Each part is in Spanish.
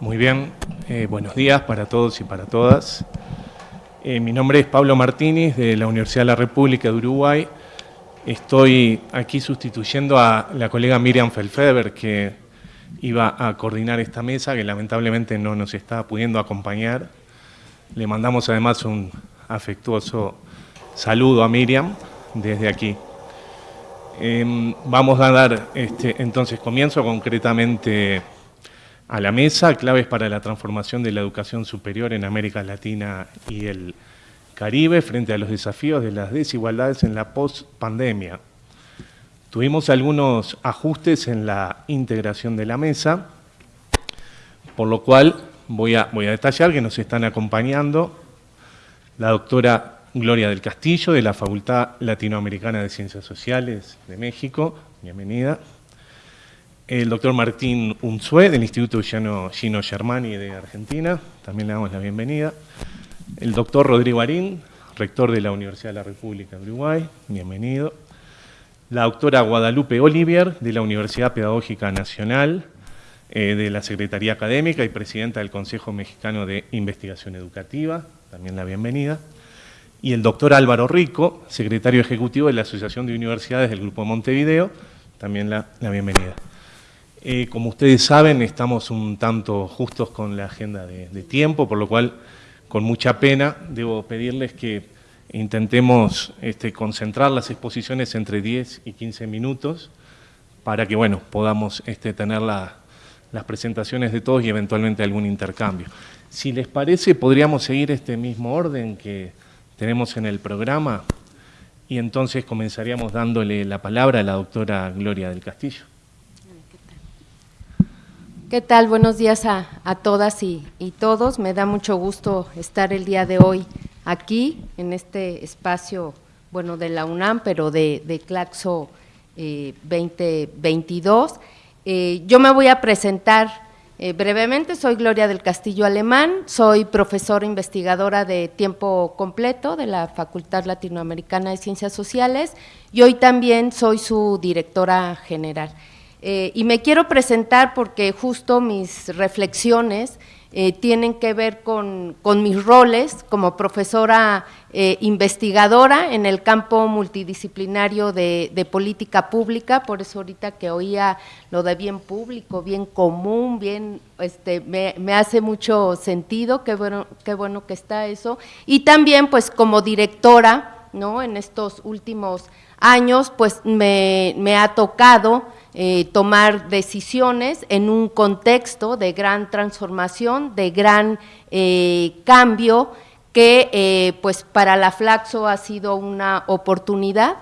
Muy bien, eh, buenos días para todos y para todas. Eh, mi nombre es Pablo Martínez de la Universidad de la República de Uruguay. Estoy aquí sustituyendo a la colega Miriam Felfeber, que iba a coordinar esta mesa, que lamentablemente no nos está pudiendo acompañar. Le mandamos además un afectuoso saludo a Miriam desde aquí. Em, vamos a dar este, entonces comienzo concretamente a la mesa, claves para la transformación de la educación superior en América Latina y el Caribe frente a los desafíos de las desigualdades en la post-pandemia. Tuvimos algunos ajustes en la integración de la mesa, por lo cual voy a, voy a detallar que nos están acompañando la doctora Gloria del Castillo, de la Facultad Latinoamericana de Ciencias Sociales de México, bienvenida el doctor Martín Unzué, del Instituto Gino, Germani de Argentina, también le damos la bienvenida. El doctor Rodrigo Arín, rector de la Universidad de la República de Uruguay, bienvenido. La doctora Guadalupe Olivier, de la Universidad Pedagógica Nacional, eh, de la Secretaría Académica y presidenta del Consejo Mexicano de Investigación Educativa, también la bienvenida. Y el doctor Álvaro Rico, secretario ejecutivo de la Asociación de Universidades del Grupo Montevideo, también la bienvenida. Eh, como ustedes saben, estamos un tanto justos con la agenda de, tiempo, por lo cual, con mucha pena, debo pedirles que intentemos este, concentrar las exposiciones entre 10 y 15 minutos para que bueno, podamos este, tener las presentaciones de todos y eventualmente algún intercambio. Si les parece, podríamos seguir este mismo orden que tenemos en el programa y entonces comenzaríamos dándole la palabra a la doctora Gloria del Castillo. ¿Qué tal? Buenos días a, todas y, todos. Me da mucho gusto estar el día de hoy aquí, en este espacio, bueno, de la UNAM, pero de, Claxo 2022. Eh, eh, yo me voy a presentar eh, brevemente, soy Gloria del Castillo Alemán, soy profesora investigadora de tiempo completo de la Facultad Latinoamericana de Ciencias Sociales y hoy también soy su directora general. Eh, y me quiero presentar porque justo mis reflexiones eh, tienen que ver con, mis roles como profesora eh, investigadora en el campo multidisciplinario de, política pública, por eso ahorita que oía lo de bien público, bien común, bien, este, me, hace mucho sentido, qué bueno, qué bueno que está eso, y también pues como directora, ¿no? En estos últimos años, pues me, me ha tocado eh, tomar decisiones en un contexto de gran transformación, de gran eh, cambio, que eh, pues para la Flaxo ha sido una oportunidad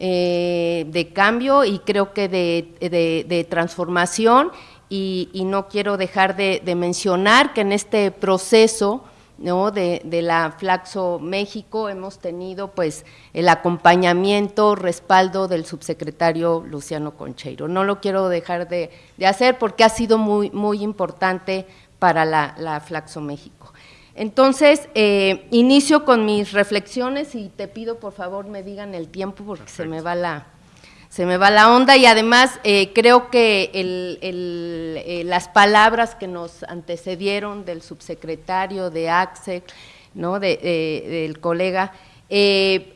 de cambio y creo que de, transformación y, no quiero dejar de, de mencionar que en este proceso ¿no? de, la Flaxo México hemos tenido pues el acompañamiento, respaldo del subsecretario Luciano Concheiro. No lo quiero dejar de, hacer porque ha sido muy, muy importante para la, Flaxo México. Entonces, eh, inicio con mis reflexiones y te pido por favor me digan el tiempo porque se me va la, se me va la onda y además eh, creo que eh, las palabras que nos antecedieron del subsecretario, de AXE, ¿no? del colega, eh,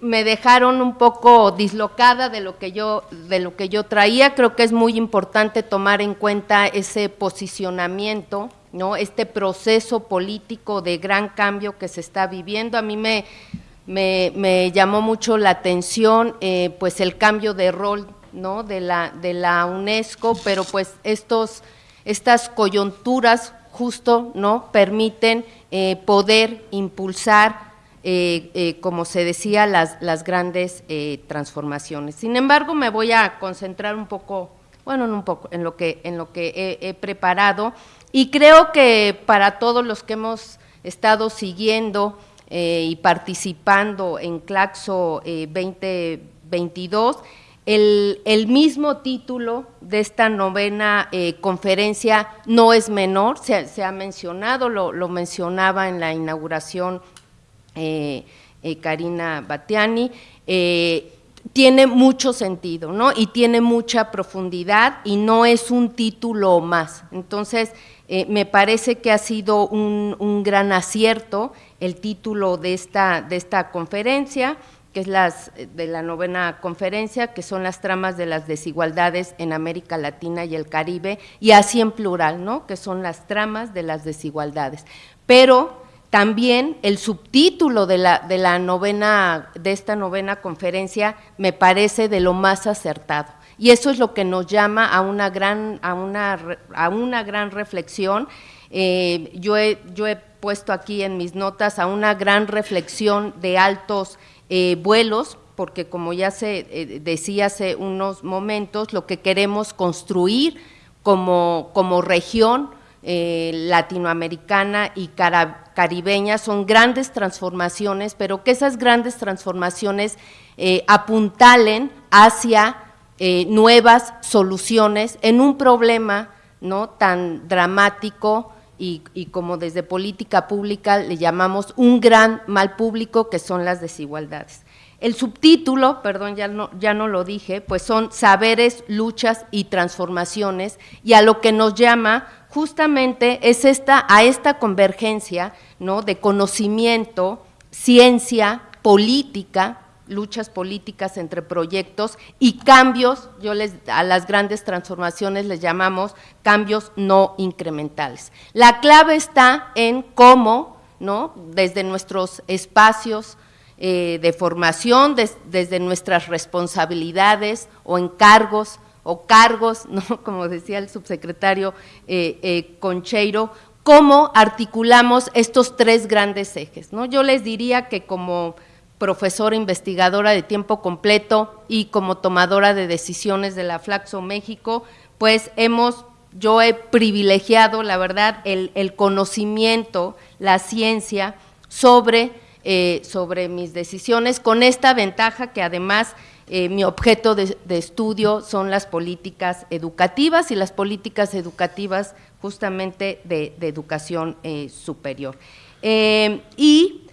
me dejaron un poco dislocada de lo que yo de lo que yo traía. Creo que es muy importante tomar en cuenta ese posicionamiento, no, este proceso político de gran cambio que se está viviendo. A mí me me, llamó mucho la atención eh, pues el cambio de rol ¿no? de, la, de la UNESCO, pero pues estos, estas coyunturas justo ¿no? permiten eh, poder impulsar, eh, como se decía, las, las grandes transformaciones. Sin embargo, me voy a concentrar un poco, bueno, en un poco, en lo que, en lo que he preparado, y creo que para todos los que hemos estado siguiendo eh, y participando en Claxo 2022, eh, el, mismo título de esta novena eh, conferencia no es menor, se, ha mencionado, lo, mencionaba en la inauguración Karina Batiani, tiene mucho sentido, ¿no? Y tiene mucha profundidad y no es un título más. Entonces, me parece que ha sido un, gran acierto el título de esta, de esta conferencia, que es las, de la novena conferencia, que son las tramas de las desigualdades en América Latina y el Caribe, y así en plural, ¿no? Que son las tramas de las desigualdades. Pero también el subtítulo de la, de la novena, de esta novena conferencia me parece de lo más acertado. Y eso es lo que nos llama a una gran, a una, a una gran reflexión. Eh, yo, he, yo he puesto aquí en mis notas a una gran reflexión de altos eh, vuelos, porque como ya se eh, decía hace unos momentos, lo que queremos construir como, como región latinoamericana y caribeña son grandes transformaciones, pero que esas grandes transformaciones eh, apuntalen hacia eh, nuevas soluciones en un problema ¿no? tan dramático y, como desde política pública le llamamos un gran mal público que son las desigualdades. El subtítulo, perdón, ya no, ya no lo dije, pues son saberes, luchas y transformaciones, y a lo que nos llama justamente es esta, a esta convergencia ¿no? de conocimiento, ciencia, política, luchas políticas entre proyectos y cambios, yo les, a las grandes transformaciones les llamamos cambios no incrementales. La clave está en cómo, ¿no? desde nuestros espacios eh, de formación, desde nuestras responsabilidades o encargos, o cargos, ¿no? como decía el subsecretario eh, eh, Concheiro, cómo articulamos estos tres grandes ejes. ¿no? Yo les diría que como profesora investigadora de tiempo completo y como tomadora de decisiones de la Flaxo México, pues hemos, yo he privilegiado, la verdad, el, conocimiento, la ciencia sobre, eh, sobre mis decisiones, con esta ventaja que además eh, mi objeto de, estudio son las políticas educativas y las políticas educativas justamente de, educación eh, superior. Eh, y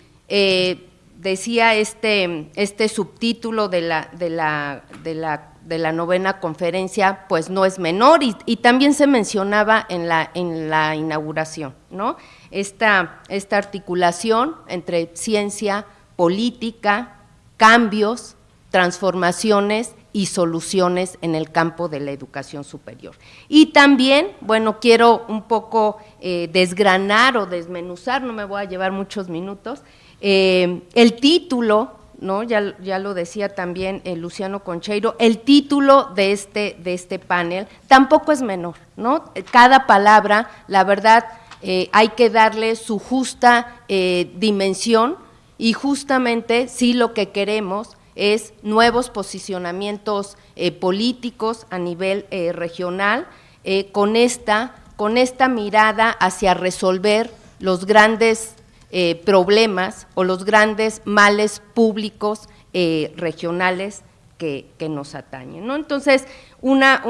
decía este, este subtítulo de la, de, la, de, la, de la novena conferencia, pues no es menor, y, también se mencionaba en la, en la inauguración, ¿no? Esta, esta articulación entre ciencia, política, cambios, transformaciones y soluciones en el campo de la educación superior. Y también, bueno, quiero un poco eh, desgranar o desmenuzar, no me voy a llevar muchos minutos, eh, el título, ¿no? Ya, ya lo decía también eh, Luciano Concheiro, el título de este, de este panel tampoco es menor, ¿no? Cada palabra, la verdad, hay que darle su justa dimensión y justamente si lo que queremos es nuevos posicionamientos eh, políticos a nivel eh, regional, eh, con, esta, con esta mirada hacia resolver los grandes problemas o los grandes males públicos regionales que, nos atañen. Entonces, una,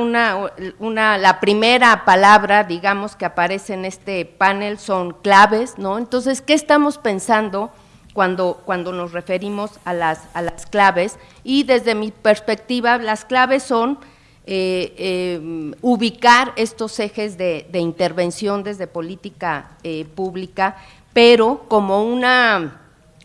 la primera palabra, digamos, que aparece en este panel son claves, ¿no? Entonces, ¿qué estamos pensando? cuando, cuando nos referimos a las, a las claves y desde mi perspectiva las claves son eh, eh, ubicar estos ejes de, intervención desde política eh, pública, pero como una,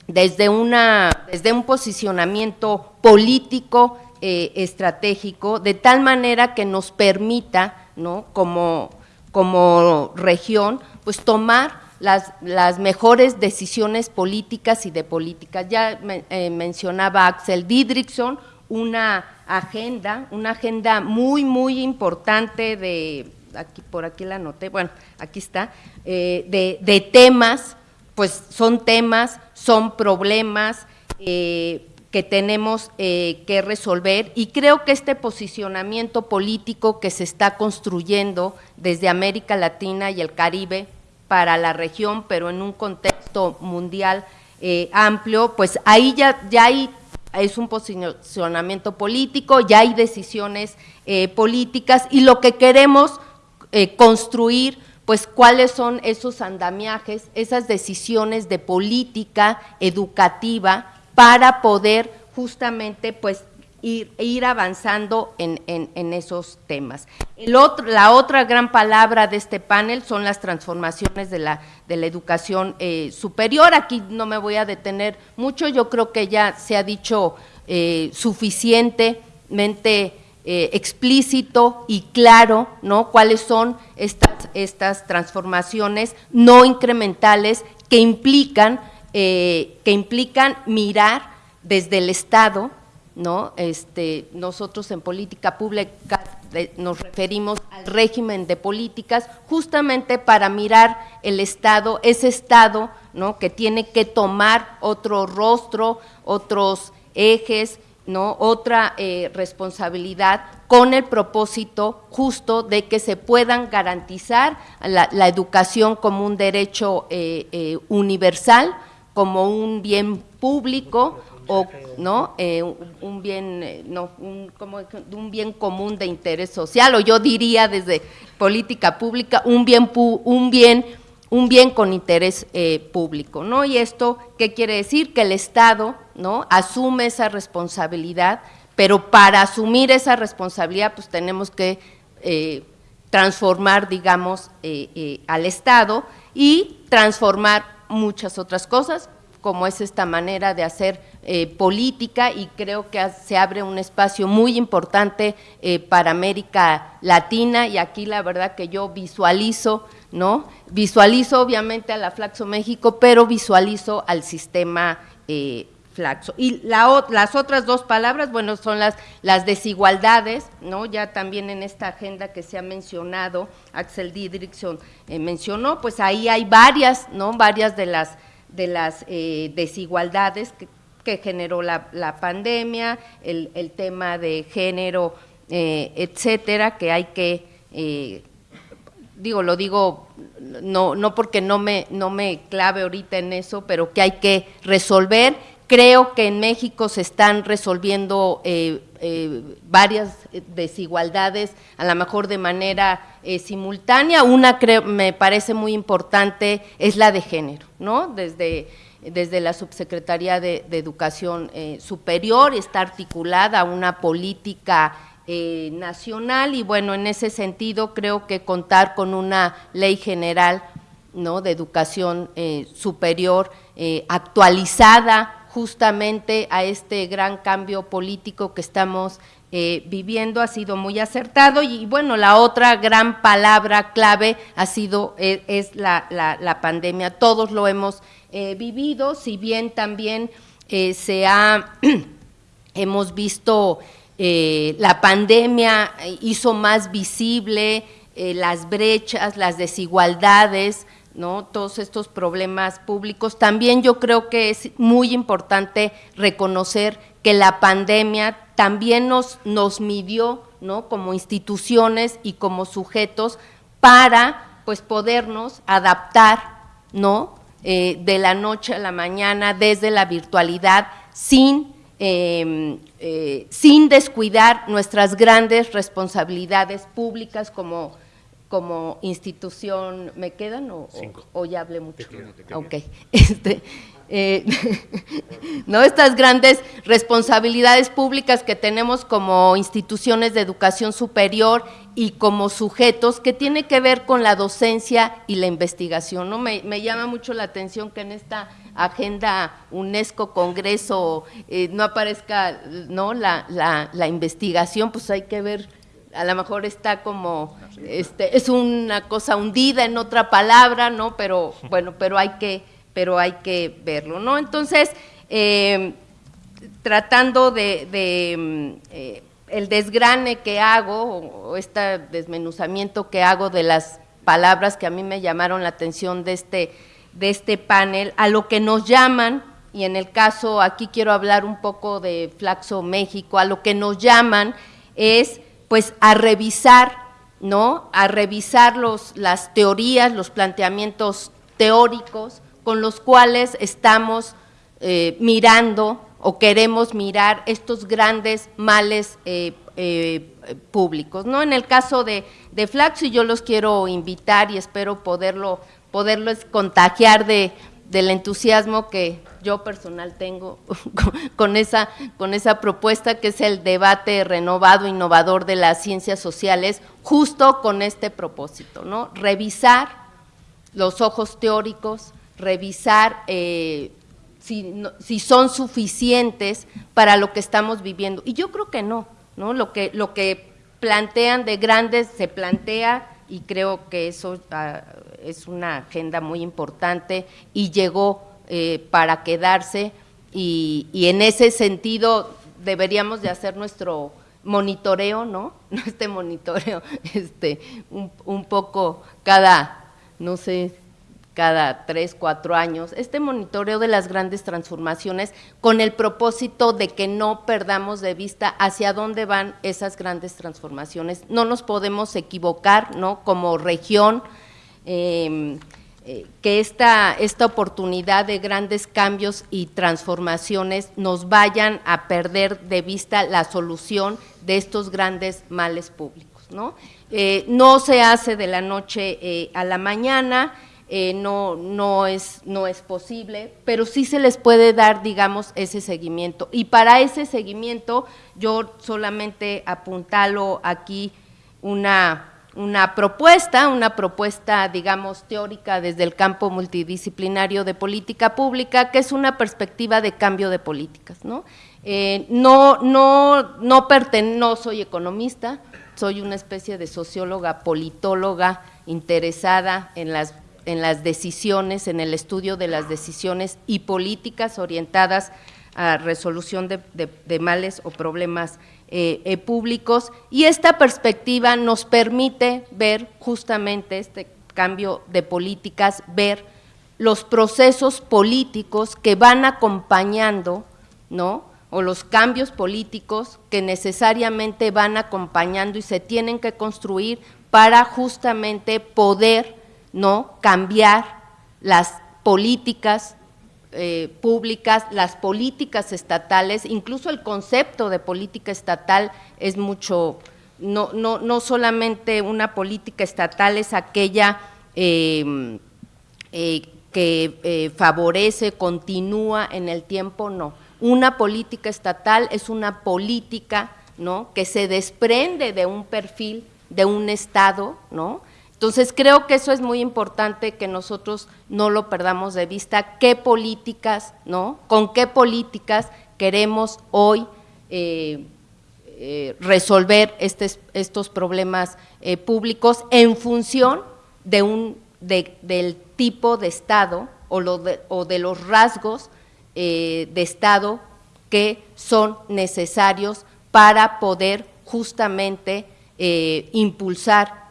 desde, una, desde un posicionamiento político estratégico, de tal manera que nos permita, ¿no? como, como región, pues tomar las, las mejores decisiones políticas y de política. Ya eh, mencionaba Axel Didrikson una agenda, una agenda muy, muy importante de, aquí por aquí la anoté, bueno, aquí está, eh, de, temas, pues son temas, son problemas eh, que tenemos que resolver. Y creo que este posicionamiento político que se está construyendo desde América Latina y el Caribe, para la región, pero en un contexto mundial eh, amplio, pues ahí ya, ya hay es un posicionamiento político, ya hay decisiones eh, políticas y lo que queremos eh, construir, pues cuáles son esos andamiajes, esas decisiones de política educativa para poder justamente pues ir, avanzando en, esos temas. El otro, la otra gran palabra de este panel son las transformaciones de la, de la educación eh, superior. Aquí no me voy a detener mucho, yo creo que ya se ha dicho eh, suficientemente eh, explícito y claro, ¿no? Cuáles son estas, estas transformaciones no incrementales que implican, que implican mirar desde el Estado, ¿no? Este, nosotros en política pública eh, nos referimos al régimen de políticas justamente para mirar el Estado, ese Estado ¿no? que tiene que tomar otro rostro, otros ejes, ¿no? otra eh, responsabilidad con el propósito justo de que se puedan garantizar la, educación como un derecho eh, universal, como un bien público, o no eh, un bien eh, no un, como un bien común de interés social o yo diría desde política pública un bien un bien un bien con interés eh, público no y esto qué quiere decir que el estado no asume esa responsabilidad pero para asumir esa responsabilidad pues tenemos que transformar digamos al estado y transformar muchas otras cosas como es esta manera de hacer eh, política y creo que se abre un espacio muy importante eh, para América Latina y aquí la verdad que yo visualizo, ¿no? Visualizo obviamente a la Flaxo México, pero visualizo al sistema eh, Flaxo. Y las otras dos palabras, bueno, son las, las desigualdades, ¿no? Ya también en esta agenda que se ha mencionado, Axel Didrikson mencionó, pues ahí hay varias, ¿no? Varias de las de las eh, desigualdades que, generó la, pandemia, el, tema de género, eh, etcétera, que hay que, eh, digo, lo digo no, no porque no me, no me clave ahorita en eso, pero que hay que resolver. Creo que en México se están resolviendo varias desigualdades, a lo mejor de manera simultánea. Una me parece muy importante es la de género. Desde, desde la Subsecretaría de, Educación eh, Superior, está articulada una política eh, nacional y bueno, en ese sentido creo que contar con una ley general ¿no? de educación eh, superior actualizada justamente a este gran cambio político que estamos viviendo ha sido muy acertado y bueno, la otra gran palabra clave ha sido, e, es, la, la, pandemia, todos lo hemos eh, vivido, si bien también eh, se ha, hemos visto, eh, la pandemia hizo más visible las brechas, las desigualdades, ¿no? todos estos problemas públicos. También yo creo que es muy importante reconocer que la pandemia también nos, nos midió ¿no? como instituciones y como sujetos para pues, podernos adaptar ¿no? Eh, de la noche a la mañana desde la virtualidad sin, em, eh, sin descuidar nuestras grandes responsabilidades públicas como como institución, ¿me quedan o, o, ya hablé mucho? Ok, este, eh, ¿no? estas grandes responsabilidades públicas que tenemos como instituciones de educación superior y como sujetos que tiene que ver con la docencia y la investigación. ¿no? Me, llama mucho la atención que en esta agenda UNESCO Congreso eh, no aparezca ¿no? La, la, la investigación, pues hay que ver a lo mejor está como, este, es una cosa hundida en otra palabra, ¿no? Pero bueno, pero hay que, pero hay que verlo, ¿no? Entonces, eh, tratando de, de eh, el desgrane que hago, o este desmenuzamiento que hago de las palabras que a mí me llamaron la atención de este, de este panel, a lo que nos llaman, y en el caso, aquí quiero hablar un poco de Flaxo México, a lo que nos llaman es pues a revisar, ¿no? A revisar los, las teorías, los planteamientos teóricos con los cuales estamos eh, mirando o queremos mirar estos grandes males eh, eh, públicos. ¿no? En el caso de, de Flaxo, yo los quiero invitar y espero poderlo, poderlos contagiar de, del entusiasmo que yo personal tengo con, esa, con esa propuesta que es el debate renovado, innovador de las ciencias sociales, justo con este propósito, ¿no? Revisar los ojos teóricos, revisar eh, si, si, son suficientes para lo que estamos viviendo. Y yo creo que no, ¿no? Lo que, lo que plantean de grandes se plantea y creo que eso ah, es una agenda muy importante y llegó eh, para quedarse y, en ese sentido deberíamos de hacer nuestro monitoreo, ¿no? Este monitoreo, este, un poco cada, no sé, cada tres, cuatro años, este monitoreo de las grandes transformaciones con el propósito de que no perdamos de vista hacia dónde van esas grandes transformaciones. No nos podemos equivocar, ¿no? Como región, em, eh, que esta, esta oportunidad de grandes cambios y transformaciones nos vayan a perder de vista la solución de estos grandes males públicos, ¿no? Eh, no se hace de la noche eh, a la mañana, eh, no, no, es, no es posible, pero sí se les puede dar, digamos, ese seguimiento. Y para ese seguimiento, yo solamente apuntalo aquí una, una propuesta, una propuesta, digamos, teórica desde el campo multidisciplinario de política pública, que es una perspectiva de cambio de políticas, ¿no? Eh, no, no, no, no soy economista, soy una especie de socióloga, politóloga, interesada en las en las decisiones, en el estudio de las decisiones y políticas orientadas a resolución de, males o problemas eh, eh, públicos. Y esta perspectiva nos permite ver justamente este cambio de políticas, ver los procesos políticos que van acompañando, ¿no?, o los cambios políticos que necesariamente van acompañando y se tienen que construir para justamente poder ¿no? cambiar las políticas eh, públicas, las políticas estatales, incluso el concepto de política estatal es mucho, no, no, no solamente una política estatal es aquella em, eh, que eh, favorece, continúa en el tiempo, no. Una política estatal es una política ¿no? que se desprende de un perfil de un Estado, ¿no? Entonces, creo que eso es muy importante que nosotros no lo perdamos de vista, qué políticas, ¿no? Con qué políticas queremos hoy eh, eh, resolver estos problemas eh, públicos en función de un, del tipo de Estado o de los rasgos de Estado que son necesarios para poder justamente impulsar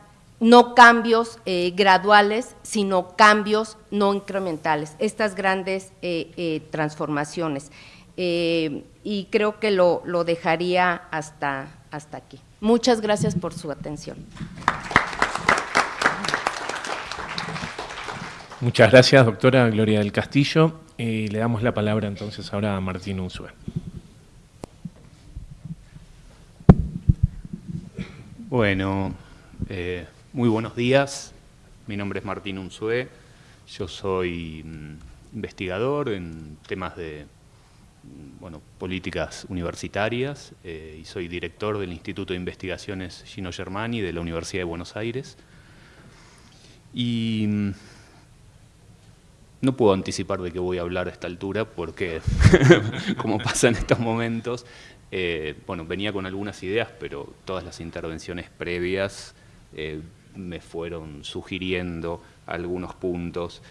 no cambios eh, graduales, sino cambios no incrementales, estas grandes eh, eh, transformaciones. y creo que lo, dejaría hasta, hasta aquí. Muchas gracias por su atención. Muchas gracias, doctora Gloria del Castillo. le damos la palabra entonces ahora a Martín Unzué. Bueno, muy buenos días, mi nombre es Martín Unzué, yo soy mm, investigador en temas de mm, bueno, políticas universitarias eh, y soy director del Instituto de Investigaciones Gino Germani de la Universidad de Buenos Aires. Y mm, no puedo anticipar de qué voy a hablar a esta altura porque, como pasa en estos momentos, eh, bueno, venía con algunas ideas, pero todas las intervenciones previas eh, me fueron sugiriendo algunos puntos.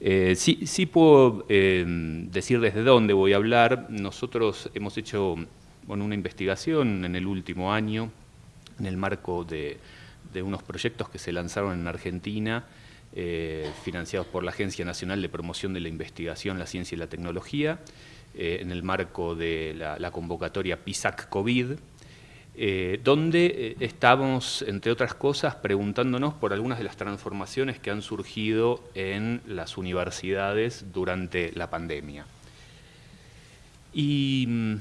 Eh, sí, puedo eh, decir desde dónde voy a hablar. Nosotros hemos hecho una investigación en el último año en el marco de, unos proyectos que se lanzaron en Argentina, eh, financiados por la Agencia Nacional de Promoción de la Investigación, la Ciencia y la Tecnología, en el marco de la, la convocatoria PISAC COVID, eh, donde eh, estamos, entre otras cosas, preguntándonos por algunas de las transformaciones que han surgido en las universidades durante la pandemia. Y mm,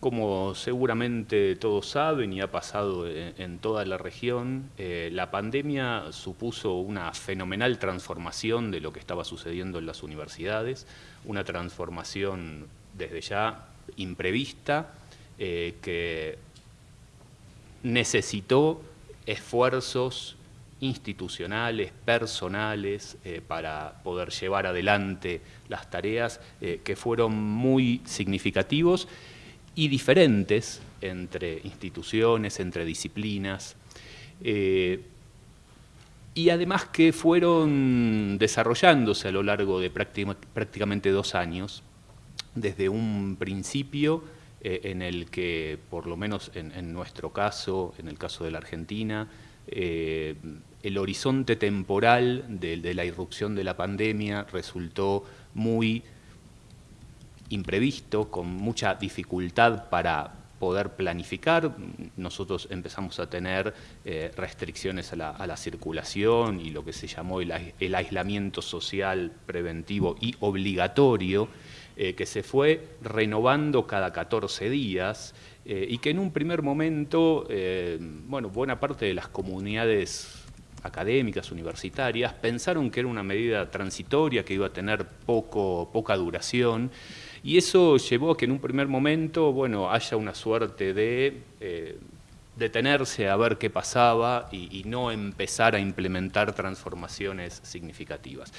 Como seguramente todos saben y ha pasado en, toda la región, eh, la pandemia supuso una fenomenal transformación de lo que estaba sucediendo en las universidades, una transformación desde ya imprevista eh, que necesitó esfuerzos institucionales, personales, eh, para poder llevar adelante las tareas que fueron muy significativos y diferentes entre instituciones, entre disciplinas, eh, y además que fueron desarrollándose a lo largo de prácticamente dos años, desde un principio eh, en el que, por lo menos en, nuestro caso, en el caso de la Argentina, eh, el horizonte temporal de la irrupción de la pandemia resultó muy imprevisto, con mucha dificultad para poder planificar. Nosotros empezamos a tener eh, restricciones a la, circulación y lo que se llamó el, aislamiento social preventivo y obligatorio, eh, que se fue renovando cada 14 días eh, y que en un primer momento, bueno, buena parte de las comunidades académicas, universitarias, pensaron que era una medida transitoria, que iba a tener poco, poca duración, y eso llevó a que en un primer momento, bueno, haya una suerte de eh, detenerse a ver qué pasaba y, no empezar a implementar transformaciones significativas.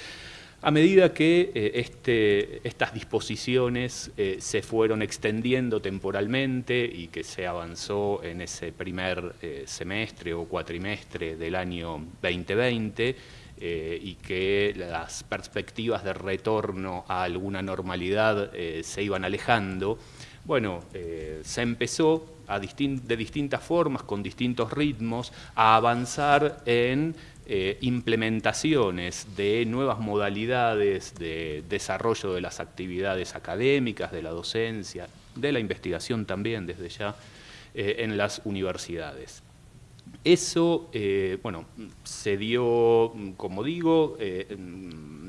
A medida que eh, este, estas disposiciones eh, se fueron extendiendo temporalmente y que se avanzó en ese primer semestre o cuatrimestre del año 2020, eh, y que las perspectivas de retorno a alguna normalidad eh, se iban alejando, bueno, eh, se empezó de distintas formas, con distintos ritmos, a avanzar en implementaciones de nuevas modalidades de desarrollo de las actividades académicas, de la docencia, de la investigación también desde ya en las universidades. Eso, eh, bueno, se dio, como digo, eh,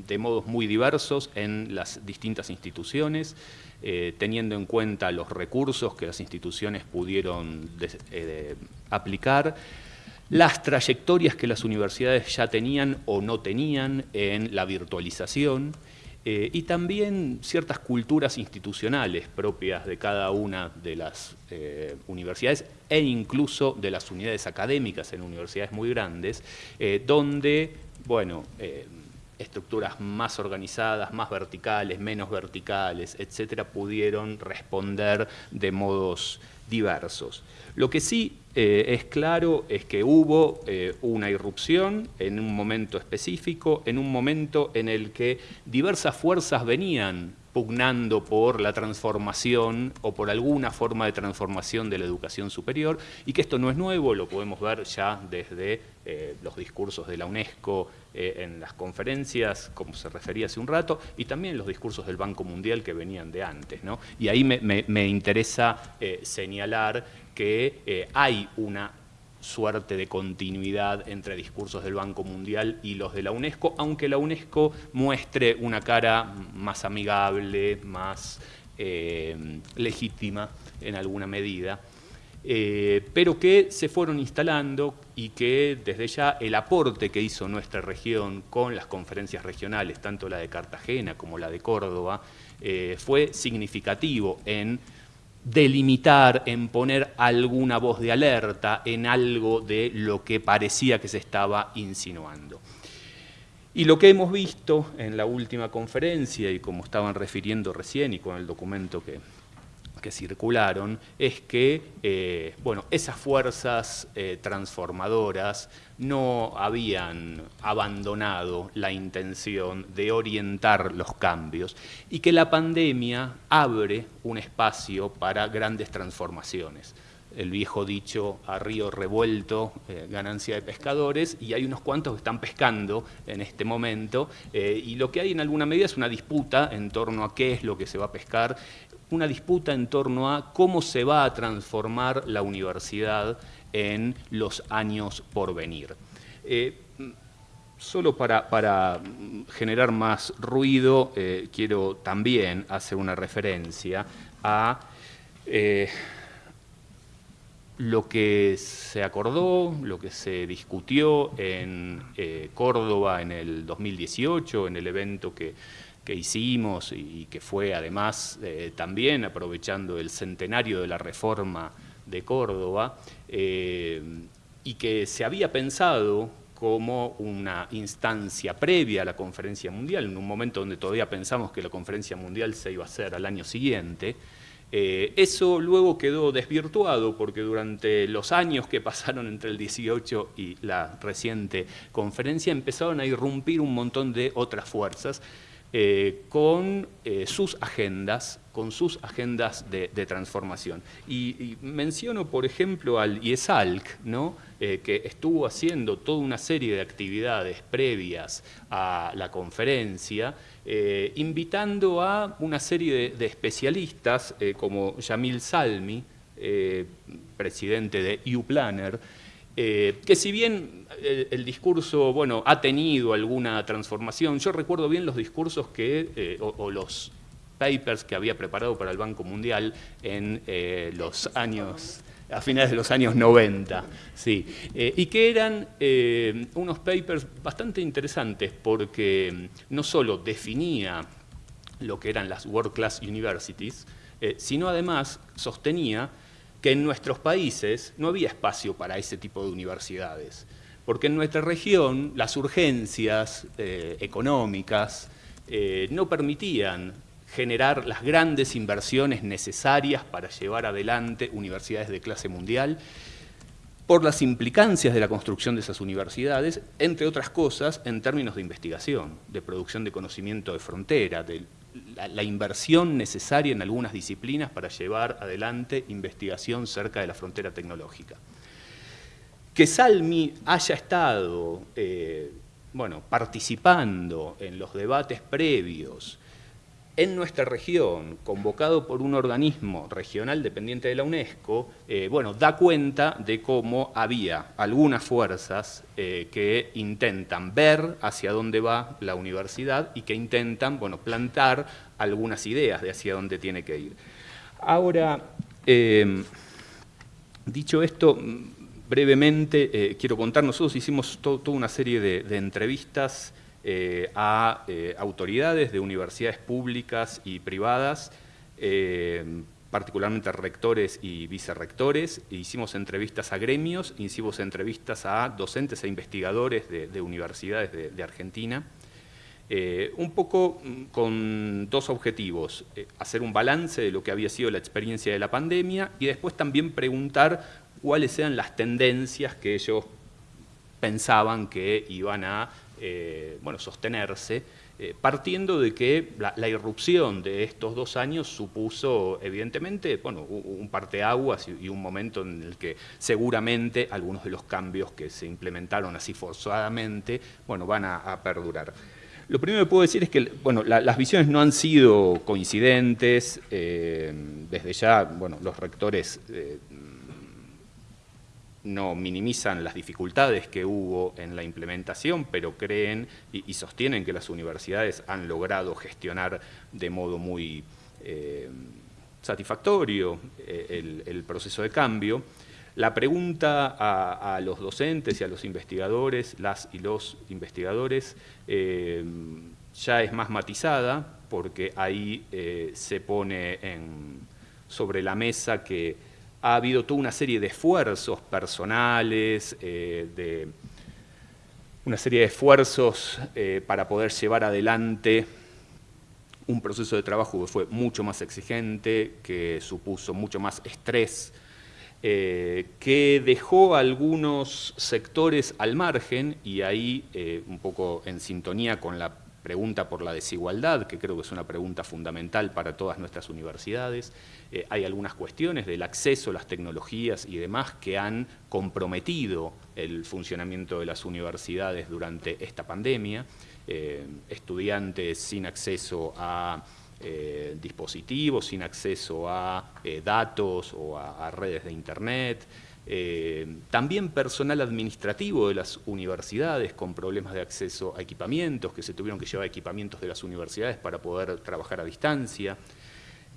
de modos muy diversos en las distintas instituciones, eh, teniendo en cuenta los recursos que las instituciones pudieron aplicar, las trayectorias que las universidades ya tenían o no tenían en la virtualización, eh, y también ciertas culturas institucionales propias de cada una de las eh, universidades e incluso de las unidades académicas en universidades muy grandes, eh, donde, bueno, estructuras más organizadas, más verticales, menos verticales, etcétera, pudieron responder de modos diversos. Lo que sí eh, es claro es que hubo eh, una irrupción en un momento específico, en un momento en el que diversas fuerzas venían pugnando por la transformación o por alguna forma de transformación de la educación superior y que esto no es nuevo, lo podemos ver ya desde eh, los discursos de la UNESCO en las conferencias, como se refería hace un rato, y también los discursos del Banco Mundial que venían de antes. ¿no? Y ahí me interesa señalar que eh, hay una suerte de continuidad entre discursos del Banco Mundial y los de la UNESCO, aunque la UNESCO muestre una cara más amigable, más eh, legítima en alguna medida, eh, pero que se fueron instalando y que desde ya el aporte que hizo nuestra región con las conferencias regionales, tanto la de Cartagena como la de Córdoba, fue significativo en delimitar, en poner alguna voz de alerta en algo de lo que parecía que se estaba insinuando. Y lo que hemos visto en la última conferencia, y como estaban refiriendo recién y con el documento que, que circularon es que eh, bueno, esas fuerzas eh, transformadoras no habían abandonado la intención de orientar los cambios y que la pandemia abre un espacio para grandes transformaciones. El viejo dicho a río revuelto, eh, ganancia de pescadores, y hay unos cuantos que están pescando en este momento, y lo que hay en alguna medida es una disputa en torno a qué es lo que se va a pescar una disputa en torno a cómo se va a transformar la universidad en los años por venir. Eh, solo para, generar más ruido, eh, quiero también hacer una referencia a lo que se acordó, lo que se discutió en Córdoba en el 2018, en el evento que, hicimos y que fue además también aprovechando el centenario de la reforma de Córdoba, y que se había pensado como una instancia previa a la conferencia mundial, en un momento donde todavía pensamos que la conferencia mundial se iba a hacer al año siguiente, eh, eso luego quedó desvirtuado porque durante los años que pasaron entre el 18 y la reciente conferencia empezaron a irrumpir un montón de otras fuerzas eh, con eh, sus agendas, con sus agendas de, transformación. Y, menciono, por ejemplo, al IESALC, ¿no? Eh, que estuvo haciendo toda una serie de actividades previas a la conferencia, invitando a una serie de, especialistas, como Yamil Salmi, presidente de U-Planner, eh, que si bien el, discurso bueno, ha tenido alguna transformación, yo recuerdo bien los discursos que, eh, o, los papers que había preparado para el Banco Mundial en eh, los años, a finales de los años 90, sí, y que eran unos papers bastante interesantes porque no solo definía lo que eran las World Class Universities, sino además sostenía que en nuestros países no había espacio para ese tipo de universidades, porque en nuestra región las urgencias eh, económicas eh, no permitían generar las grandes inversiones necesarias para llevar adelante universidades de clase mundial, por las implicancias de la construcción de esas universidades, entre otras cosas, en términos de investigación, de producción de conocimiento de frontera, de la, inversión necesaria en algunas disciplinas para llevar adelante investigación cerca de la frontera tecnológica. Que Salmi haya estado eh, bueno, participando en los debates previos en nuestra región, convocado por un organismo regional dependiente de la UNESCO, eh, bueno, da cuenta de cómo había algunas fuerzas eh, que intentan ver hacia dónde va la universidad y que intentan, bueno, plantar algunas ideas de hacia dónde tiene que ir. Ahora, eh, dicho esto, brevemente quiero contar, nosotros hicimos toda una serie de entrevistas eh, a eh, autoridades de universidades públicas y privadas, eh, particularmente rectores y vicerrectores, hicimos entrevistas a gremios, hicimos entrevistas a docentes e investigadores de, universidades de, Argentina, un poco mm, con dos objetivos, hacer un balance de lo que había sido la experiencia de la pandemia y después también preguntar cuáles eran las tendencias que ellos pensaban que iban a eh, bueno, sostenerse, eh, partiendo de que la, irrupción de estos dos años supuso, evidentemente, bueno, un parteaguas y, y un momento en el que seguramente algunos de los cambios que se implementaron así forzadamente, bueno, van a, perdurar. Lo primero que puedo decir es que bueno, las visiones no han sido coincidentes, eh, desde ya bueno, los rectores no minimizan las dificultades que hubo en la implementación, pero creen y, sostienen que las universidades han logrado gestionar de modo muy eh, satisfactorio eh, el, proceso de cambio. La pregunta a, los docentes y a los investigadores, las y los investigadores, eh, ya es más matizada, porque ahí se pone sobre la mesa que ha habido toda una serie de esfuerzos personales, eh, de una serie de esfuerzos eh, para poder llevar adelante un proceso de trabajo que fue mucho más exigente, que supuso mucho más estrés, eh, que dejó algunos sectores al margen y ahí un poco en sintonía con la pregunta por la desigualdad, que creo que es una pregunta fundamental para todas nuestras universidades. Eh, hay algunas cuestiones del acceso a las tecnologías y demás que han comprometido el funcionamiento de las universidades durante esta pandemia. Eh, estudiantes sin acceso a eh, dispositivos, sin acceso a datos o a redes de Internet, eh, también personal administrativo de las universidades con problemas de acceso a equipamientos, que se tuvieron que llevar equipamientos de las universidades para poder trabajar a distancia.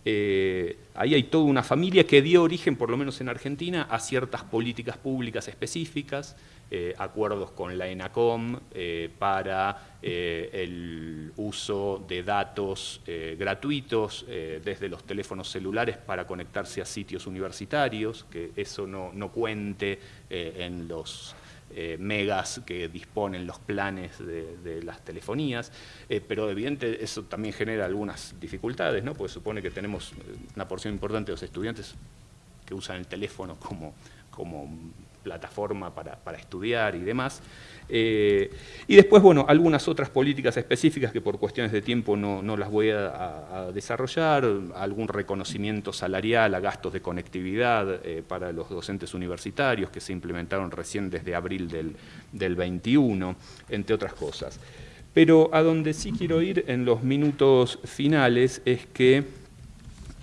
Eh, ahí hay toda una familia que dio origen, por lo menos en Argentina, a ciertas políticas públicas específicas, eh, acuerdos con la ENACOM eh, para el uso de datos gratuitos desde los teléfonos celulares para conectarse a sitios universitarios, que eso no, no cuente en los eh, megas que disponen los planes de, las telefonías, eh, pero evidente eso también genera algunas dificultades, ¿no? porque supone que tenemos una porción importante de los estudiantes que usan el teléfono como, como plataforma para, para estudiar y demás. Eh, y después, bueno, algunas otras políticas específicas que por cuestiones de tiempo no, no las voy a, desarrollar, algún reconocimiento salarial a gastos de conectividad eh, para los docentes universitarios que se implementaron recién desde abril del, del 21, entre otras cosas. Pero a donde sí quiero ir en los minutos finales es que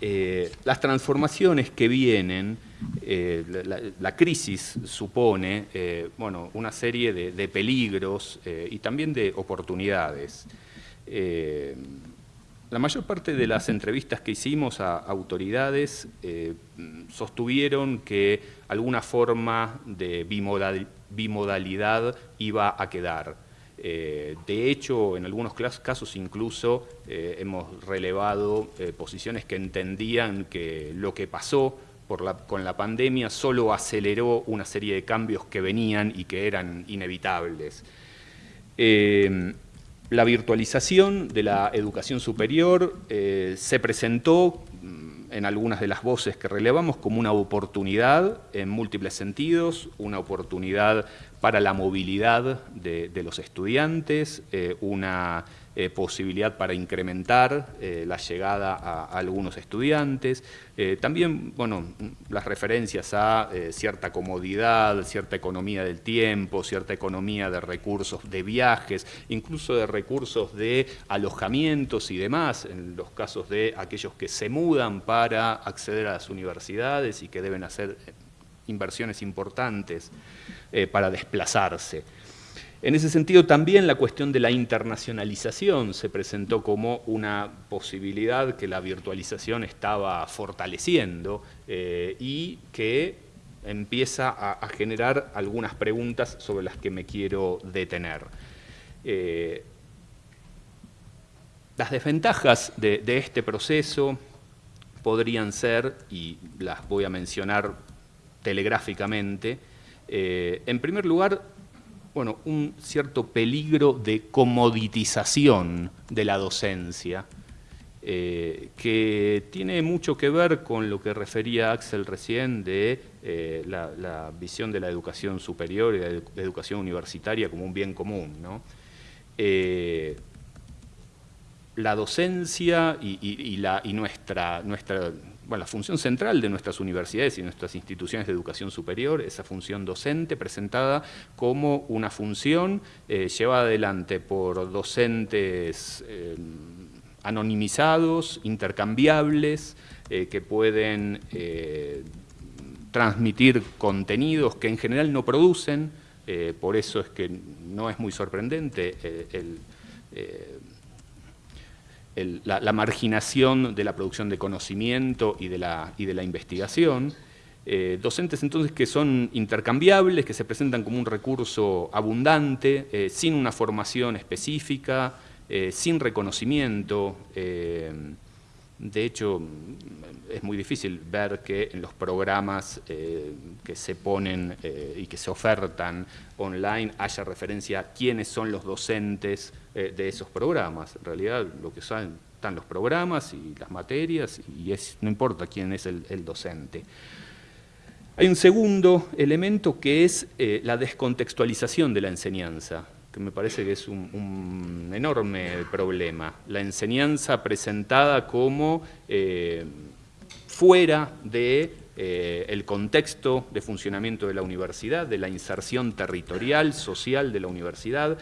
eh, las transformaciones que vienen eh, la, crisis supone eh, bueno, una serie de, peligros eh, y también de oportunidades. la mayor parte de las entrevistas que hicimos a autoridades sostuvieron que alguna forma de bimodalidad iba a quedar. de hecho, en algunos casos incluso hemos relevado posiciones que entendían que lo que pasó con la pandemia solo aceleró una serie de cambios que venían y que eran inevitables. Eh, la virtualización de la educación superior eh, se presentó mm, en algunas de las voces que relevamos como una oportunidad en múltiples sentidos, una oportunidad para la movilidad de, los estudiantes, eh, una eh, posibilidad para incrementar eh, la llegada a, algunos estudiantes. Eh, también, bueno, las referencias a cierta comodidad, cierta economía del tiempo, cierta economía de recursos de viajes, incluso de recursos de alojamientos y demás, en los casos de aquellos que se mudan para acceder a las universidades y que deben hacer inversiones importantes para desplazarse. En ese sentido, también la cuestión de la internacionalización se presentó como una posibilidad que la virtualización estaba fortaleciendo eh, y que empieza a, generar algunas preguntas sobre las que me quiero detener. Eh, las desventajas de, este proceso podrían ser, y las voy a mencionar telegráficamente, eh, en primer lugar, bueno, un cierto peligro de comoditización de la docencia, eh, que tiene mucho que ver con lo que refería Axel recién de eh, la, visión de la educación superior y de la educación universitaria como un bien común. Eh, la docencia y, y nuestra, nuestra la función central de nuestras universidades y nuestras instituciones de educación superior, esa función docente presentada como una función eh, llevada adelante por docentes eh, anonimizados, intercambiables, eh, que pueden transmitir contenidos que en general no producen, por eso es que no es muy sorprendente el la, marginación de la producción de conocimiento y de la, y de la investigación. Eh, docentes entonces que son intercambiables, que se presentan como un recurso abundante, eh, sin una formación específica, eh, sin reconocimiento. de hecho, es muy difícil ver que en los programas que se ponen y que se ofertan online haya referencia a quiénes son los docentes eh, de esos programas. En realidad lo que saben están los programas y las materias y es, no importa quién es el, docente. Hay un segundo elemento que es eh, la descontextualización de la enseñanza, que me parece que es un, enorme problema. La enseñanza presentada como eh, fuera de el contexto de funcionamiento de la universidad, de la inserción territorial, social de la universidad,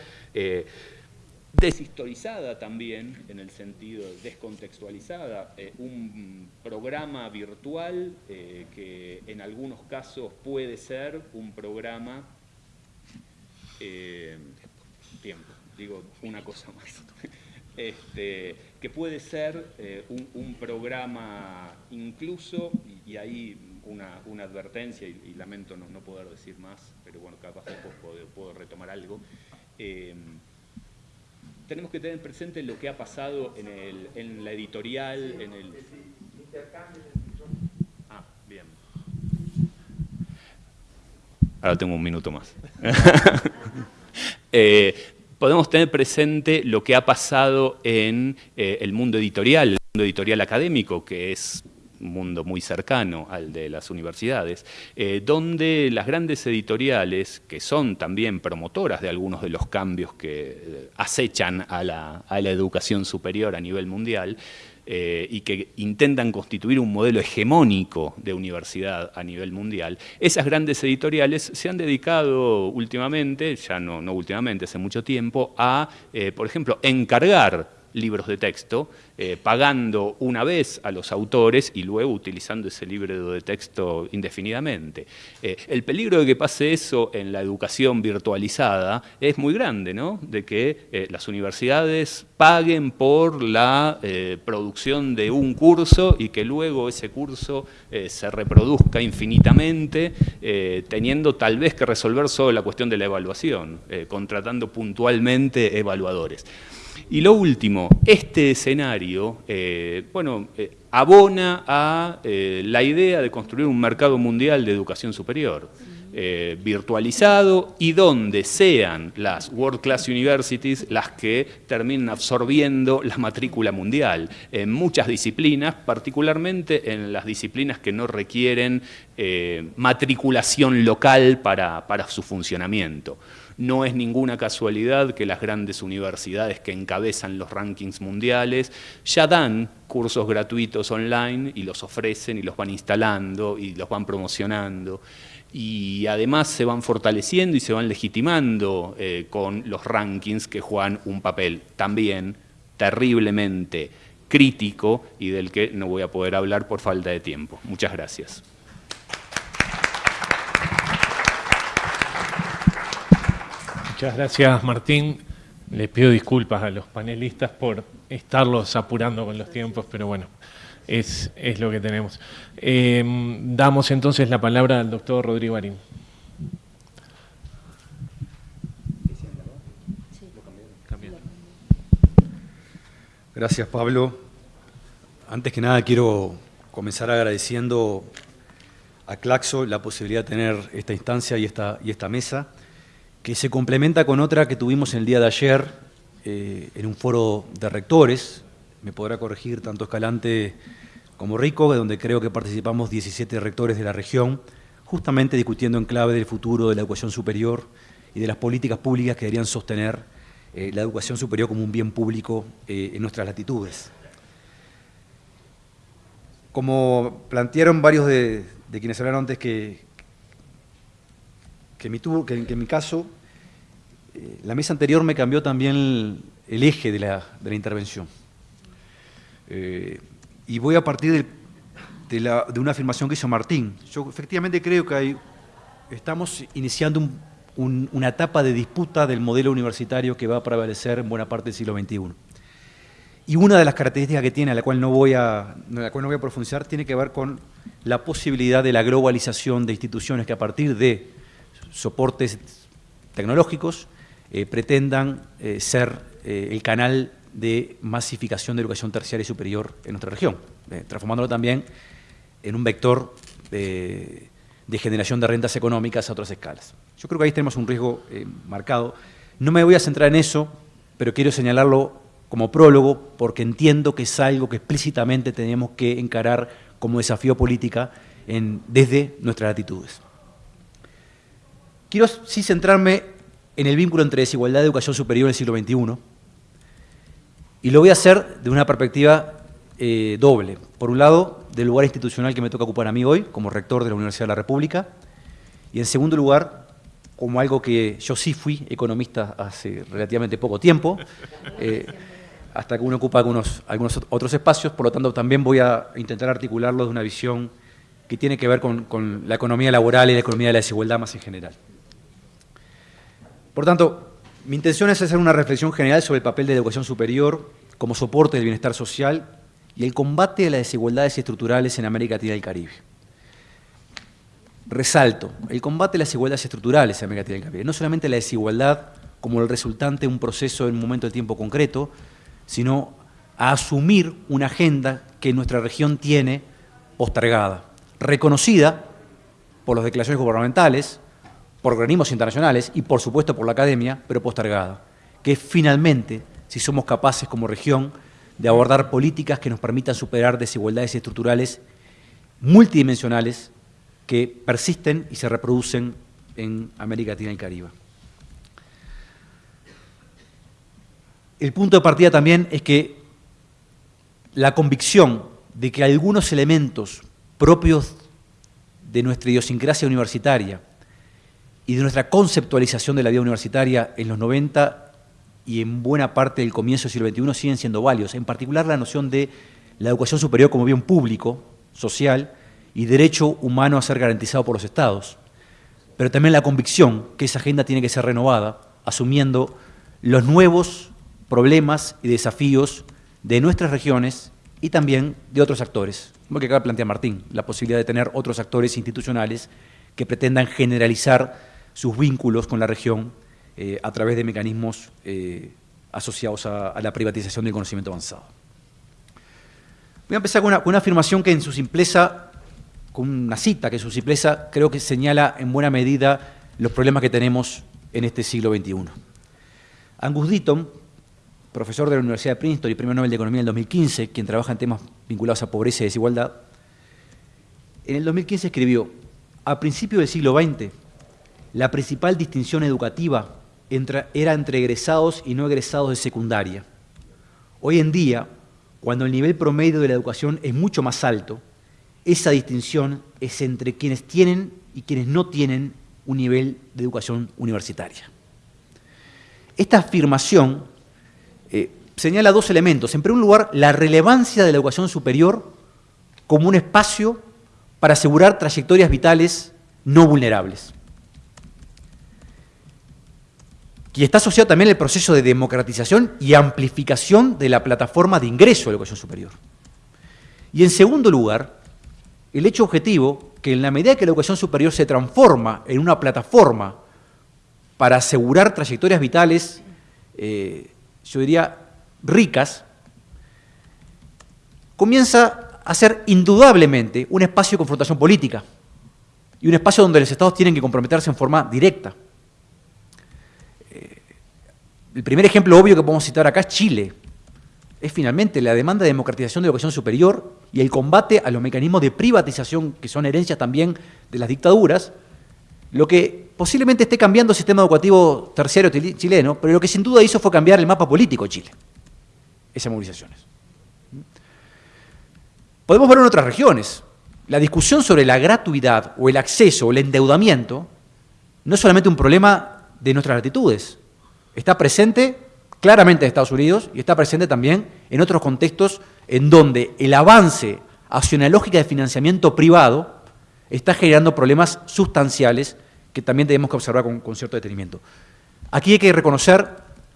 deshistorizada también, en el sentido descontextualizada, eh, un programa virtual eh, que en algunos casos puede ser un programa, eh, tiempo, digo una cosa más, este, que puede ser un, programa incluso, y, ahí una, advertencia, y, lamento no, poder decir más, pero bueno, capaz después puedo, retomar algo. Tenemos que tener presente lo que ha pasado en, el, en la editorial, en el... Ah, bien. Ahora tengo un minuto más. eh, podemos tener presente lo que ha pasado en eh, el mundo editorial, el mundo editorial académico, que es mundo muy cercano al de las universidades, eh, donde las grandes editoriales, que son también promotoras de algunos de los cambios que eh, acechan a la educación superior a nivel mundial, eh, y que intentan constituir un modelo hegemónico de universidad a nivel mundial, esas grandes editoriales se han dedicado últimamente, ya no, no últimamente, hace mucho tiempo, a, por ejemplo, encargar libros de texto, eh, pagando una vez a los autores y luego utilizando ese libro de texto indefinidamente. Eh, el peligro de que pase eso en la educación virtualizada es muy grande, ¿no? De que eh, las universidades paguen por la producción de un curso y que luego ese curso se reproduzca infinitamente, teniendo tal vez que resolver solo la cuestión de la evaluación, contratando puntualmente evaluadores. Y lo último, este escenario, eh, bueno, eh, abona a eh, la idea de construir un mercado mundial de educación superior, virtualizado y donde sean las World Class Universities las que terminen absorbiendo la matrícula mundial en muchas disciplinas, particularmente en las disciplinas que no requieren matriculación local para, para su funcionamiento. No es ninguna casualidad que las grandes universidades que encabezan los rankings mundiales ya dan cursos gratuitos online y los ofrecen y los van instalando y los van promocionando y además se van fortaleciendo y se van legitimando eh, con los rankings que juegan un papel también terriblemente crítico y del que no voy a poder hablar por falta de tiempo. Muchas gracias. Muchas gracias, Martín. Les pido disculpas a los panelistas por estarlos apurando con los tiempos, pero bueno, es, lo que tenemos. Eh, damos entonces la palabra al doctor Rodrigo Arín. Gracias, Pablo. Antes que nada quiero comenzar agradeciendo a Claxo la posibilidad de tener esta instancia y esta, y esta mesa que se complementa con otra que tuvimos el día de ayer eh, en un foro de rectores, me podrá corregir tanto Escalante como Rico, donde creo que participamos 17 rectores de la región, justamente discutiendo en clave del futuro de la educación superior y de las políticas públicas que deberían sostener eh, la educación superior como un bien público eh, en nuestras latitudes. Como plantearon varios de quienes hablaron antes que, que, en mi caso, eh, la mesa anterior me cambió también el, eje de la, intervención. Eh, y voy a partir de, una afirmación que hizo Martín. Yo efectivamente creo que estamos iniciando una etapa de disputa del modelo universitario que va a prevalecer en buena parte del siglo XXI. Y una de las características que tiene, a la cual no voy a, la cual no voy a profundizar, tiene que ver con la posibilidad de la globalización de instituciones que a partir de soportes tecnológicos eh, pretendan eh, ser eh, el canal de masificación de educación terciaria y superior en nuestra región, transformándolo también en un vector de, generación de rentas económicas a otras escalas. Yo creo que ahí tenemos un riesgo marcado. No me voy a centrar en eso, pero quiero señalarlo como prólogo porque entiendo que es algo que explícitamente tenemos que encarar como desafío política desde nuestras latitudes. Quiero sí centrarme en el vínculo entre desigualdad y educación superior en el siglo XXI, y lo voy a hacer de una perspectiva eh, doble. Por un lado, del lugar institucional que me toca ocupar a mí hoy, como rector de la Universidad de la República, y en segundo lugar, como algo que yo sí fui economista hace relativamente poco tiempo, eh, hasta que uno ocupa algunos, algunos otros espacios, por lo tanto también voy a intentar articularlo de una visión que tiene que ver con la economía laboral y la economía de la desigualdad más en general. Por tanto, mi intención es hacer una reflexión general sobre el papel de la educación superior como soporte del bienestar social y el combate a las desigualdades estructurales en América Latina y el Caribe. Resalto, el combate a las desigualdades estructurales en América Latina y el Caribe, no solamente la desigualdad como el resultante de un proceso en un momento de tiempo concreto, sino a asumir una agenda que nuestra región tiene postergada, reconocida por las declaraciones gubernamentales, por organismos internacionales y por supuesto por la academia, pero postergada, que es finalmente, si somos capaces como región, de abordar políticas que nos permitan superar desigualdades estructurales multidimensionales que persisten y se reproducen en América Latina y Caribe. El punto de partida también es que la convicción de que algunos elementos propios de nuestra idiosincrasia universitaria y de nuestra conceptualización de la vida universitaria en los 90 y en buena parte del comienzo del siglo XXI siguen siendo válidos, en particular la noción de la educación superior como bien público, social y derecho humano a ser garantizado por los estados, pero también la convicción que esa agenda tiene que ser renovada, asumiendo los nuevos problemas y desafíos de nuestras regiones y también de otros actores, como que acaba de plantear Martín, la posibilidad de tener otros actores institucionales que pretendan generalizar sus vínculos con la región eh, a través de mecanismos eh, asociados a, la privatización del conocimiento avanzado. Voy a empezar con una, afirmación que en su simpleza, con una cita que en su simpleza creo que señala en buena medida los problemas que tenemos en este siglo XXI. Angus Deaton, profesor de la Universidad de Princeton y Premio Nobel de Economía en el 2015, quien trabaja en temas vinculados a pobreza y desigualdad, en el 2015 escribió, a principios del siglo XX, la principal distinción educativa era entre egresados y no egresados de secundaria. Hoy en día, cuando el nivel promedio de la educación es mucho más alto, esa distinción es entre quienes tienen y quienes no tienen un nivel de educación universitaria. Esta afirmación eh, señala dos elementos. En primer lugar, la relevancia de la educación superior como un espacio para asegurar trayectorias vitales no vulnerables. Y está asociado también al proceso de democratización y amplificación de la plataforma de ingreso a la educación superior. Y en segundo lugar, el hecho objetivo que en la medida que la educación superior se transforma en una plataforma para asegurar trayectorias vitales eh, yo diría, ricas, comienza a ser indudablemente un espacio de confrontación política y un espacio donde los estados tienen que comprometerse en forma directa. El primer ejemplo obvio que podemos citar acá es Chile. Es finalmente la demanda de democratización de la educación superior y el combate a los mecanismos de privatización que son herencias también de las dictaduras, lo que posiblemente esté cambiando el sistema educativo terciario chileno, pero lo que sin duda hizo fue cambiar el mapa político de Chile, esas movilizaciones. Podemos ver en otras regiones. La discusión sobre la gratuidad o el acceso o el endeudamiento no es solamente un problema de nuestras latitudes, está presente claramente en Estados Unidos y está presente también en otros contextos en donde el avance hacia una lógica de financiamiento privado está generando problemas sustanciales que también tenemos que observar con, cierto detenimiento. Aquí hay que reconocer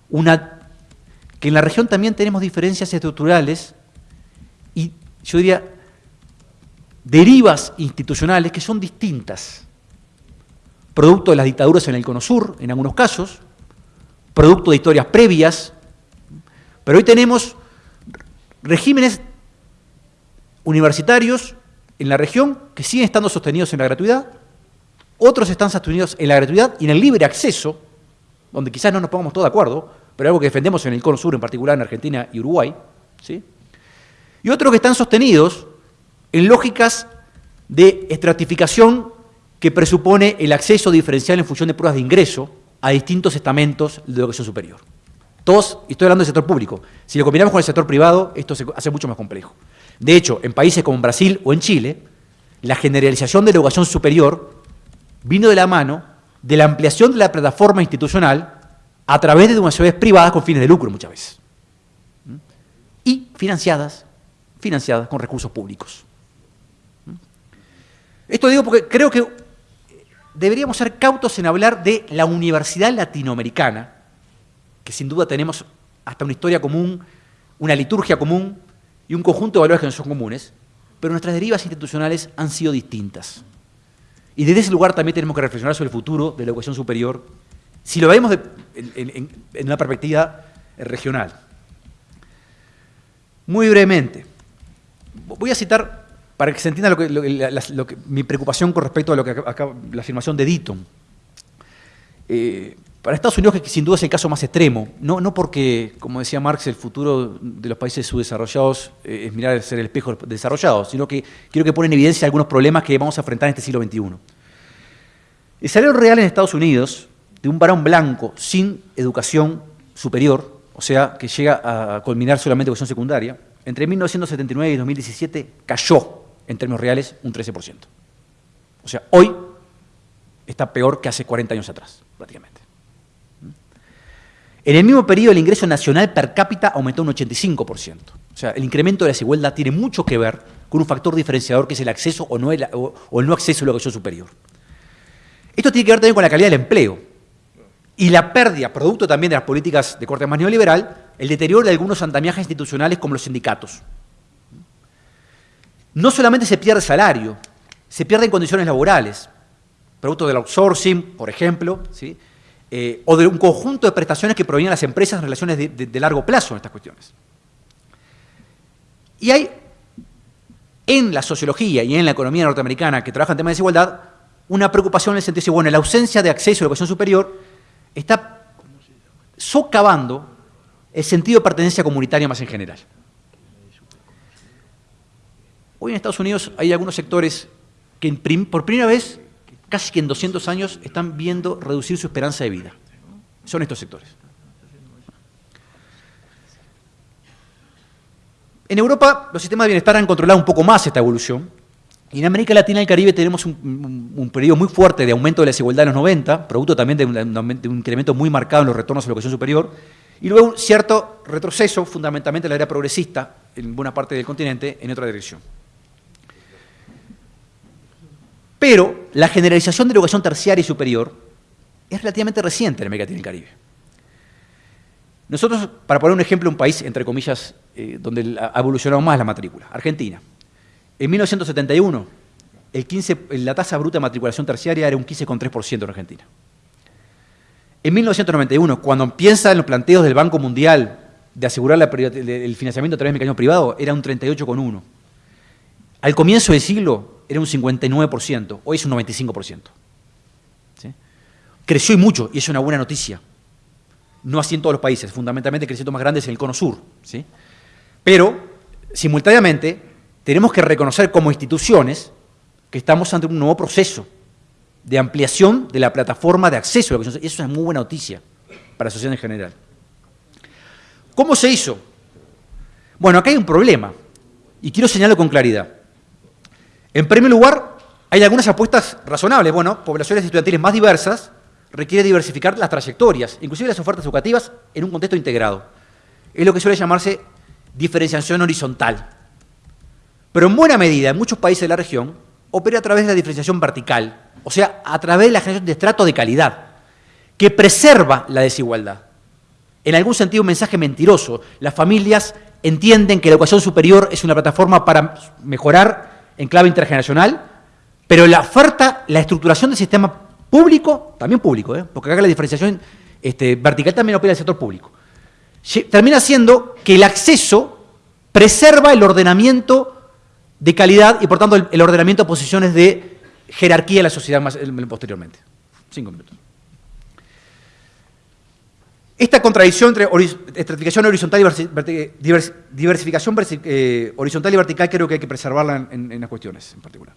una, que en la región también tenemos diferencias estructurales y yo diría derivas institucionales que son distintas, producto de las dictaduras en el Cono Sur, en algunos casos, producto de historias previas, pero hoy tenemos regímenes universitarios en la región que siguen estando sostenidos en la gratuidad, otros están sostenidos en la gratuidad y en el libre acceso, donde quizás no nos pongamos todos de acuerdo, pero algo que defendemos en el Cono Sur, en particular en Argentina y Uruguay, ¿sí? y otros que están sostenidos en lógicas de estratificación que presupone el acceso diferencial en función de pruebas de ingreso a distintos estamentos de educación superior. Todos, y estoy hablando del sector público, si lo combinamos con el sector privado, esto se hace mucho más complejo. De hecho, en países como Brasil o en Chile, la generalización de la educación superior vino de la mano de la ampliación de la plataforma institucional a través de universidades privadas con fines de lucro muchas veces. Y financiadas, financiadas con recursos públicos. Esto digo porque creo que deberíamos ser cautos en hablar de la universidad latinoamericana, que sin duda tenemos hasta una historia común una liturgia común y un conjunto de valores que no son comunes, pero nuestras derivas institucionales han sido distintas. Y desde ese lugar también tenemos que reflexionar sobre el futuro de la educación superior, si lo vemos en, una perspectiva regional. Muy brevemente, voy a citar para que se entienda lo que, mi preocupación con respecto a lo que acá, la afirmación de Deaton. Eh, para Estados Unidos, que sin duda es el caso más extremo, no, no porque, como decía Marx, el futuro de los países subdesarrollados eh, es mirar ser el espejo desarrollado, sino que quiero que pone en evidencia algunos problemas que vamos a enfrentar en este siglo XXI. El salario real en Estados Unidos de un varón blanco sin educación superior, o sea, que llega a culminar solamente educación secundaria, entre 1979 y 2017 cayó en términos reales un 13%. O sea, hoy está peor que hace 40 años atrás, prácticamente. En el mismo periodo, el ingreso nacional per cápita aumentó un 85%. O sea, el incremento de la desigualdad tiene mucho que ver con un factor diferenciador que es el acceso o, no el, o el no acceso a la educación superior. Esto tiene que ver también con la calidad del empleo y la pérdida, producto también de las políticas de corte más neoliberal, el deterioro de algunos andamiajes institucionales como los sindicatos. No solamente se pierde salario, se pierden condiciones laborales, producto del outsourcing, por ejemplo, ¿sí? Eh, o de un conjunto de prestaciones que provienen las empresas en relaciones de, largo plazo en estas cuestiones. Y hay en la sociología y en la economía norteamericana que trabaja en temas de desigualdad una preocupación en el sentido de que bueno, la ausencia de acceso a la educación superior está socavando el sentido de pertenencia comunitaria más en general. Hoy en Estados Unidos hay algunos sectores que por primera vez casi que en 200 años están viendo reducir su esperanza de vida. Son estos sectores. En Europa los sistemas de bienestar han controlado un poco más esta evolución. Y en América Latina y el Caribe tenemos un, periodo muy fuerte de aumento de la desigualdad en los 90, producto también de un, de un incremento muy marcado en los retornos a la educación superior, y luego un cierto retroceso, fundamentalmente en la era progresista, en buena parte del continente, en otra dirección. Pero la generalización de la educación terciaria y superior es relativamente reciente en América Latina y el Caribe. Nosotros, para poner un ejemplo, un país, entre comillas, eh, donde ha evolucionado más la matrícula, Argentina. En 1971, el 15, la tasa bruta de matriculación terciaria era un 15,3% en Argentina. En 1991, cuando empiezan los planteos del Banco Mundial de asegurar el financiamiento a través del mecanismo privado, era un 38,1%. Al comienzo del siglo era un 59%, hoy es un 95%. Creció y mucho, y es una buena noticia. No así en todos los países, fundamentalmente creciendo más grandes en el cono sur. ¿sí? Pero, simultáneamente, tenemos que reconocer como instituciones que estamos ante un nuevo proceso de ampliación de la plataforma de acceso a la educación. Eso es muy buena noticia para la sociedad en general. ¿Cómo se hizo? Bueno, acá hay un problema, y quiero señalarlo con claridad. En primer lugar, hay algunas apuestas razonables. Bueno, poblaciones estudiantiles más diversas requiere diversificar las trayectorias, inclusive las ofertas educativas, en un contexto integrado. Es lo que suele llamarse diferenciación horizontal. Pero en buena medida, en muchos países de la región, opera a través de la diferenciación vertical, o sea, a través de la generación de estrato de calidad, que preserva la desigualdad. En algún sentido, un mensaje mentiroso. Las familias entienden que la educación superior es una plataforma para mejorar en clave intergeneracional, pero la oferta, la estructuración del sistema público, también público, ¿eh? porque acá la diferenciación este, vertical también opera el sector público, termina siendo que el acceso preserva el ordenamiento de calidad y por tanto el, ordenamiento de posiciones de jerarquía de la sociedad más, posteriormente. Cinco minutos. Esta contradicción entre estratificación horizontal y diversificación eh, horizontal y vertical creo que hay que preservarla en, las cuestiones en particular.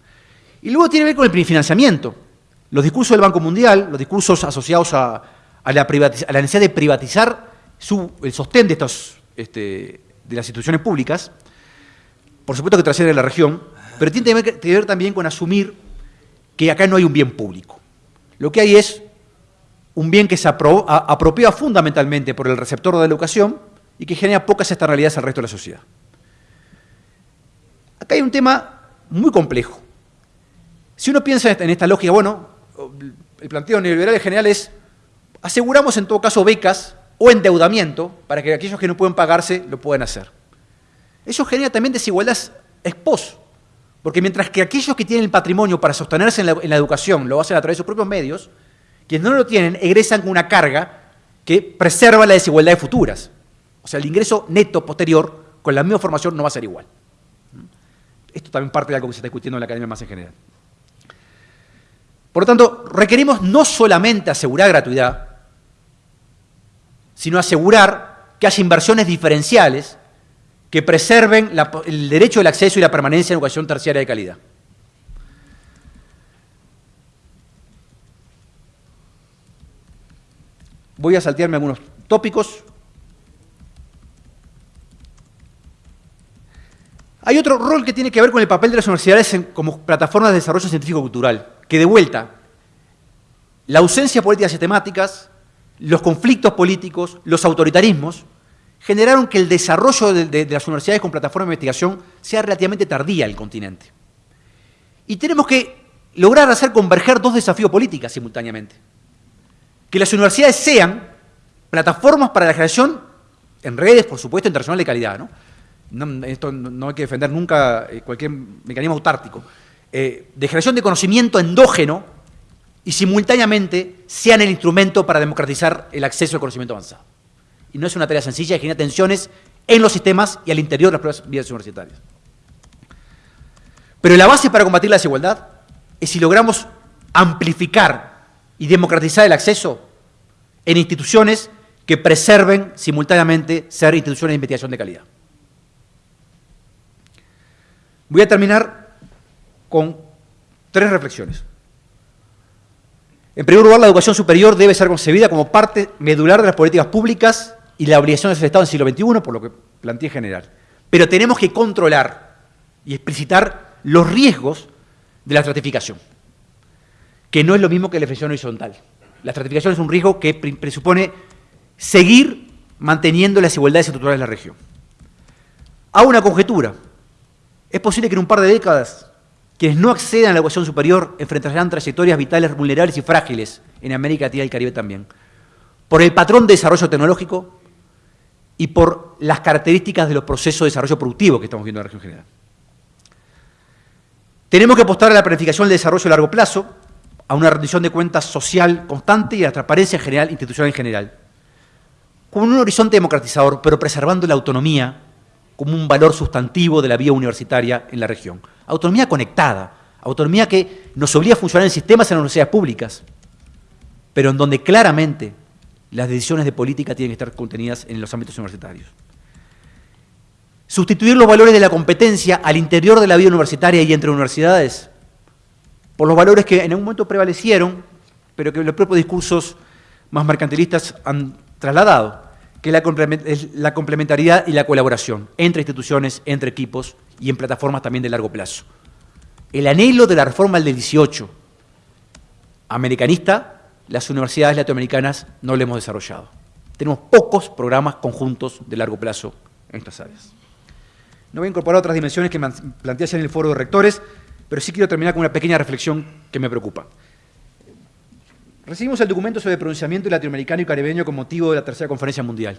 Y luego tiene que ver con el financiamiento. Los discursos del Banco Mundial, los discursos asociados a, la, necesidad de privatizar el sostén de, estos, este, de las instituciones públicas, por supuesto que trasciende la región, pero tiene que ver también con asumir que acá no hay un bien público. Lo que hay es un bien que se apropia fundamentalmente por el receptor de la educación y que genera pocas externalidades al resto de la sociedad. Acá hay un tema muy complejo. Si uno piensa en esta lógica, bueno, el planteo neoliberal en general es, aseguramos en todo caso becas o endeudamiento para que aquellos que no pueden pagarse lo puedan hacer. Eso genera también desigualdades expos, porque mientras que aquellos que tienen el patrimonio para sostenerse en la, educación lo hacen a través de sus propios medios, quienes no lo tienen egresan con una carga que preserva las desigualdades futuras. O sea, el ingreso neto posterior con la misma formación no va a ser igual. Esto también parte de algo que se está discutiendo en la academia más en general. Por lo tanto, requerimos no solamente asegurar gratuidad, sino asegurar que haya inversiones diferenciales que preserven el derecho del acceso y la permanencia en educación terciaria de calidad. Voy a saltearme algunos tópicos. Hay otro rol que tiene que ver con el papel de las universidades como plataformas de desarrollo científico-cultural, que de vuelta, la ausencia de políticas sistemáticas, los conflictos políticos, los autoritarismos, generaron que el desarrollo de, las universidades con plataforma de investigación sea relativamente tardía en el continente. Y tenemos que lograr hacer converger dos desafíos políticos simultáneamente. Que las universidades sean plataformas para la generación en redes, por supuesto, internacional de calidad. ¿no? esto no hay que defender nunca eh, cualquier mecanismo autártico, eh, de generación de conocimiento endógeno y simultáneamente sean el instrumento para democratizar el acceso al conocimiento avanzado. Y no es una tarea sencilla genera tensiones en los sistemas y al interior de las propias vías universitarias. Pero la base para combatir la desigualdad es si logramos amplificar y democratizar el acceso en instituciones que preserven simultáneamente ser instituciones de investigación de calidad. Voy a terminar con tres reflexiones. En primer lugar, la educación superior debe ser concebida como parte medular de las políticas públicas y la obligación del Estado en el siglo XXI, por lo que planteé en general. Pero tenemos que controlar y explicitar los riesgos de la estratificación, que no es lo mismo que la definición horizontal. La estratificación es un riesgo que presupone seguir manteniendo las desigualdades estructurales de la región. Hago una conjetura. Es posible que en un par de décadas quienes no accedan a la educación superior enfrentarán trayectorias vitales vulnerables y frágiles en América Latina y el Caribe también, por el patrón de desarrollo tecnológico y por las características de los procesos de desarrollo productivo que estamos viendo en la región general. Tenemos que apostar a la planificación del desarrollo a largo plazo, a una rendición de cuentas social constante y a la transparencia general, institucional en general, con un horizonte democratizador, pero preservando la autonomía como un valor sustantivo de la vía universitaria en la región. Autonomía conectada, autonomía que nos obliga a funcionar en sistemas en las universidades públicas, pero en donde claramente las decisiones de política tienen que estar contenidas en los ámbitos universitarios. Sustituir los valores de la competencia al interior de la vida universitaria y entre universidades por los valores que en algún momento prevalecieron, pero que los propios discursos más mercantilistas han trasladado, que es la complementariedad y la colaboración entre instituciones, entre equipos y en plataformas también de largo plazo. El anhelo de la reforma del 18, americanista, las universidades latinoamericanas no lo hemos desarrollado. Tenemos pocos programas conjuntos de largo plazo en estas áreas. No voy a incorporar otras dimensiones que planteé en el foro de rectores, pero sí quiero terminar con una pequeña reflexión que me preocupa. Recibimos el documento sobre pronunciamiento latinoamericano y caribeño con motivo de la tercera conferencia mundial.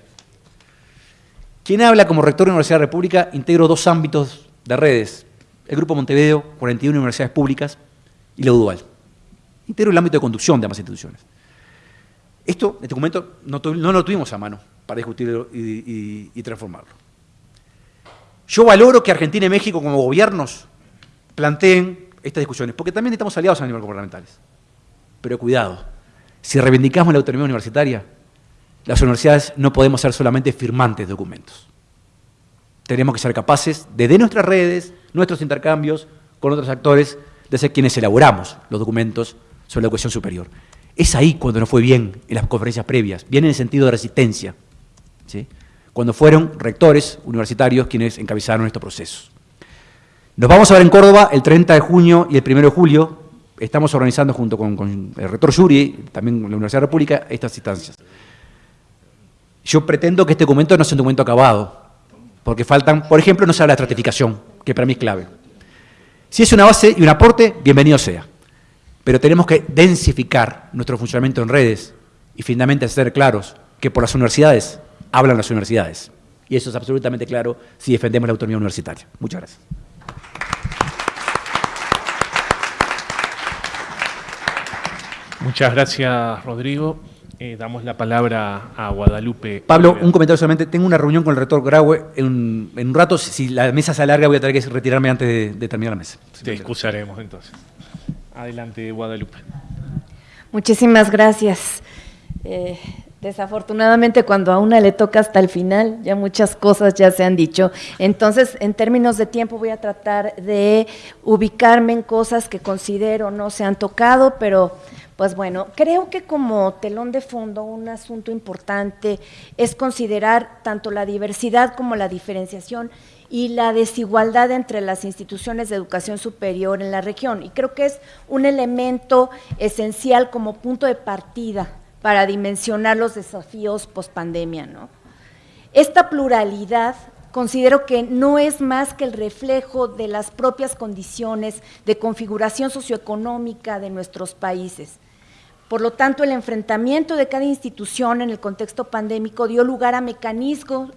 Quien habla como rector de la Universidad de la República integro dos ámbitos de redes, el Grupo Montevideo, 41 universidades públicas, y la UDUAL integro el ámbito de conducción de ambas instituciones. Esto, este documento, no, lo tuvimos a mano para discutirlo y, transformarlo. Yo valoro que Argentina y México como gobiernos planteen estas discusiones, porque también estamos aliados a nivel gubernamentales. Pero cuidado, si reivindicamos la autonomía universitaria, las universidades no podemos ser solamente firmantes de documentos. Tenemos que ser capaces de, de nuestras redes, nuestros intercambios con otros actores, de ser quienes elaboramos los documentos sobre la educación superior. Es ahí cuando no fue bien en las conferencias previas, bien en el sentido de resistencia, cuando fueron rectores universitarios quienes encabezaron estos procesos. Nos vamos a ver en Córdoba el 30 de junio y el 1 de julio. Estamos organizando junto con, el rector Yuri, también la Universidad de la República, estas instancias. Yo pretendo que este documento no sea un documento acabado, porque faltan, por ejemplo, no se habla de estratificación, que para mí es clave. Si es una base y un aporte, bienvenido sea pero tenemos que densificar nuestro funcionamiento en redes y finalmente ser claros que por las universidades hablan las universidades. Y eso es absolutamente claro si defendemos la autonomía universitaria. Muchas gracias. Muchas gracias, Rodrigo. Eh, damos la palabra a Guadalupe. Pablo, un comentario solamente. Tengo una reunión con el rector Graue en, un rato. Si la mesa se alarga, voy a tener que retirarme antes de, terminar la mesa. Te excusaremos entonces. Adelante, Guadalupe. Muchísimas gracias. Eh, desafortunadamente cuando a una le toca hasta el final, ya muchas cosas ya se han dicho. Entonces, en términos de tiempo voy a tratar de ubicarme en cosas que considero no se han tocado, pero pues bueno, creo que como telón de fondo un asunto importante es considerar tanto la diversidad como la diferenciación y la desigualdad entre las instituciones de educación superior en la región. Y creo que es un elemento esencial como punto de partida para dimensionar los desafíos post-pandemia. ¿no? Esta pluralidad considero que no es más que el reflejo de las propias condiciones de configuración socioeconómica de nuestros países. Por lo tanto, el enfrentamiento de cada institución en el contexto pandémico dio lugar a mecanismos,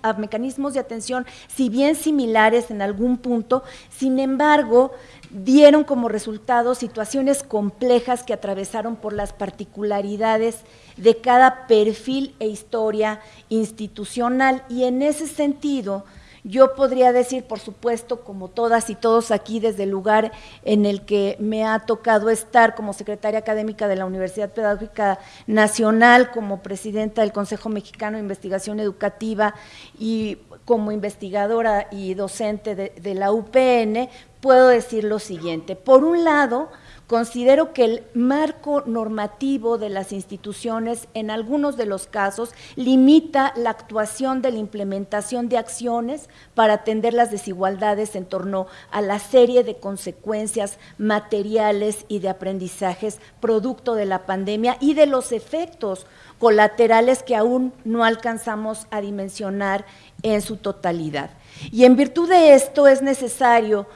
de atención, si bien similares en algún punto, sin embargo, dieron como resultado situaciones complejas que atravesaron por las particularidades de cada perfil e historia institucional. Y en ese sentido, yo podría decir, por supuesto, como todas y todos aquí, desde el lugar en el que me ha tocado estar como secretaria académica de la Universidad Pedagógica Nacional, como presidenta del Consejo Mexicano de Investigación Educativa y como investigadora y docente de, de la UPN, puedo decir lo siguiente. Por un lado, Considero que el marco normativo de las instituciones en algunos de los casos limita la actuación de la implementación de acciones para atender las desigualdades en torno a la serie de consecuencias materiales y de aprendizajes producto de la pandemia y de los efectos colaterales que aún no alcanzamos a dimensionar en su totalidad. Y en virtud de esto es necesario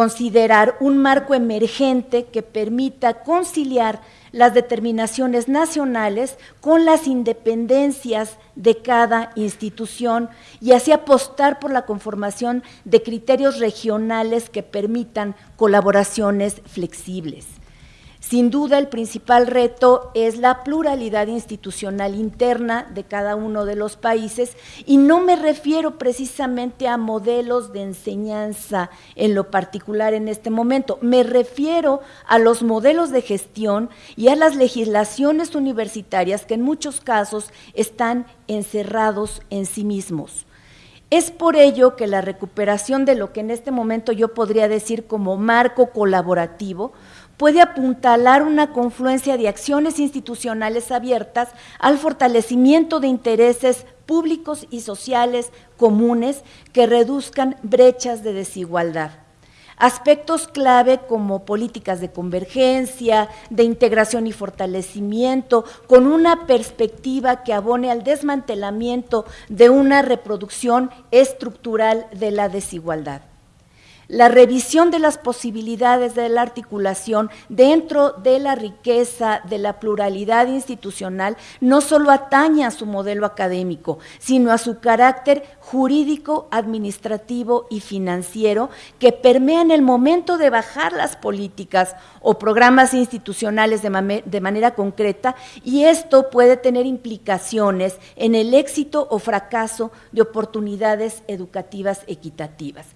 considerar un marco emergente que permita conciliar las determinaciones nacionales con las independencias de cada institución y así apostar por la conformación de criterios regionales que permitan colaboraciones flexibles. Sin duda, el principal reto es la pluralidad institucional interna de cada uno de los países y no me refiero precisamente a modelos de enseñanza en lo particular en este momento, me refiero a los modelos de gestión y a las legislaciones universitarias que en muchos casos están encerrados en sí mismos. Es por ello que la recuperación de lo que en este momento yo podría decir como marco colaborativo, puede apuntalar una confluencia de acciones institucionales abiertas al fortalecimiento de intereses públicos y sociales comunes que reduzcan brechas de desigualdad. Aspectos clave como políticas de convergencia, de integración y fortalecimiento, con una perspectiva que abone al desmantelamiento de una reproducción estructural de la desigualdad la revisión de las posibilidades de la articulación dentro de la riqueza de la pluralidad institucional no solo atañe a su modelo académico, sino a su carácter jurídico, administrativo y financiero que permea en el momento de bajar las políticas o programas institucionales de, de manera concreta y esto puede tener implicaciones en el éxito o fracaso de oportunidades educativas equitativas.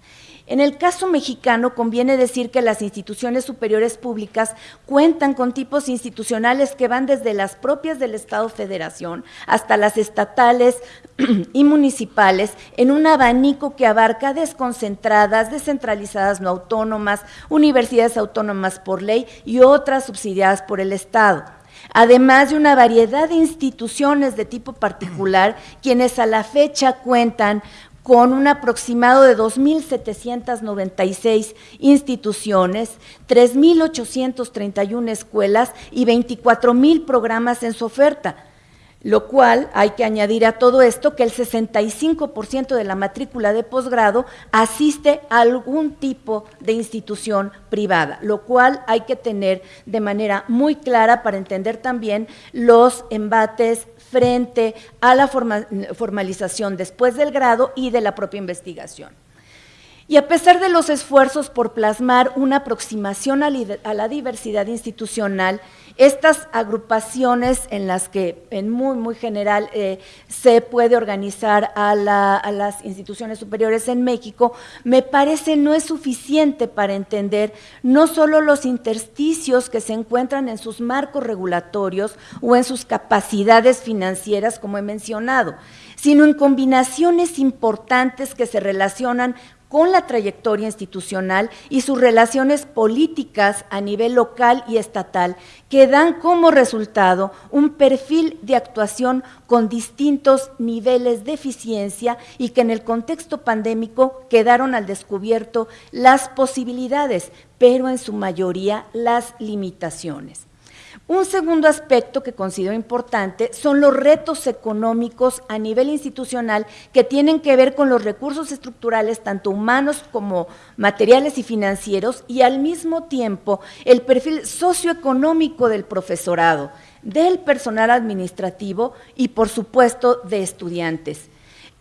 En el caso mexicano, conviene decir que las instituciones superiores públicas cuentan con tipos institucionales que van desde las propias del Estado Federación hasta las estatales y municipales en un abanico que abarca desconcentradas, descentralizadas no autónomas, universidades autónomas por ley y otras subsidiadas por el Estado. Además de una variedad de instituciones de tipo particular, quienes a la fecha cuentan con un aproximado de 2.796 instituciones, 3.831 escuelas y 24.000 programas en su oferta lo cual hay que añadir a todo esto que el 65% de la matrícula de posgrado asiste a algún tipo de institución privada, lo cual hay que tener de manera muy clara para entender también los embates frente a la formalización después del grado y de la propia investigación. Y a pesar de los esfuerzos por plasmar una aproximación a, la diversidad institucional, estas agrupaciones en las que en muy, muy general eh, se puede organizar a, las instituciones superiores en México, me parece no es suficiente para entender no solo los intersticios que se encuentran en sus marcos regulatorios o en sus capacidades financieras, como he mencionado, sino en combinaciones importantes que se relacionan con la trayectoria institucional y sus relaciones políticas a nivel local y estatal, que dan como resultado un perfil de actuación con distintos niveles de eficiencia y que en el contexto pandémico quedaron al descubierto las posibilidades, pero en su mayoría las limitaciones. Un segundo aspecto que considero importante son los retos económicos a nivel institucional que tienen que ver con los recursos estructurales, tanto humanos como materiales y financieros, y al mismo tiempo el perfil socioeconómico del profesorado, del personal administrativo y, por supuesto, de estudiantes.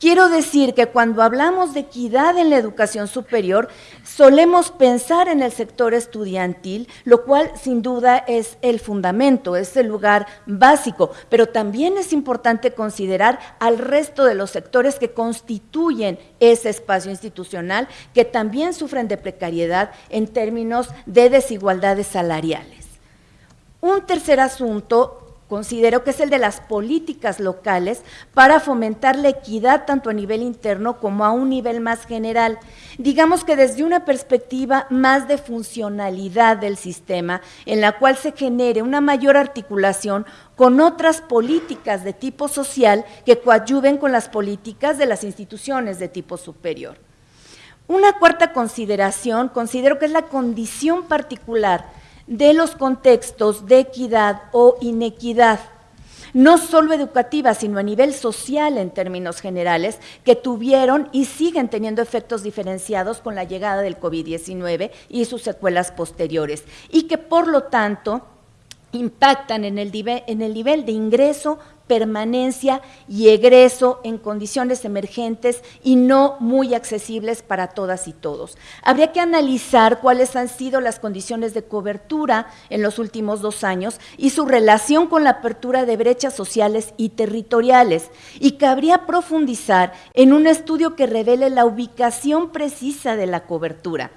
Quiero decir que cuando hablamos de equidad en la educación superior, solemos pensar en el sector estudiantil, lo cual sin duda es el fundamento, es el lugar básico, pero también es importante considerar al resto de los sectores que constituyen ese espacio institucional, que también sufren de precariedad en términos de desigualdades salariales. Un tercer asunto considero que es el de las políticas locales para fomentar la equidad tanto a nivel interno como a un nivel más general. Digamos que desde una perspectiva más de funcionalidad del sistema, en la cual se genere una mayor articulación con otras políticas de tipo social que coadyuven con las políticas de las instituciones de tipo superior. Una cuarta consideración, considero que es la condición particular de los contextos de equidad o inequidad, no solo educativa, sino a nivel social en términos generales, que tuvieron y siguen teniendo efectos diferenciados con la llegada del COVID-19 y sus secuelas posteriores, y que por lo tanto impactan en el, en el nivel de ingreso permanencia y egreso en condiciones emergentes y no muy accesibles para todas y todos. Habría que analizar cuáles han sido las condiciones de cobertura en los últimos dos años y su relación con la apertura de brechas sociales y territoriales y cabría profundizar en un estudio que revele la ubicación precisa de la cobertura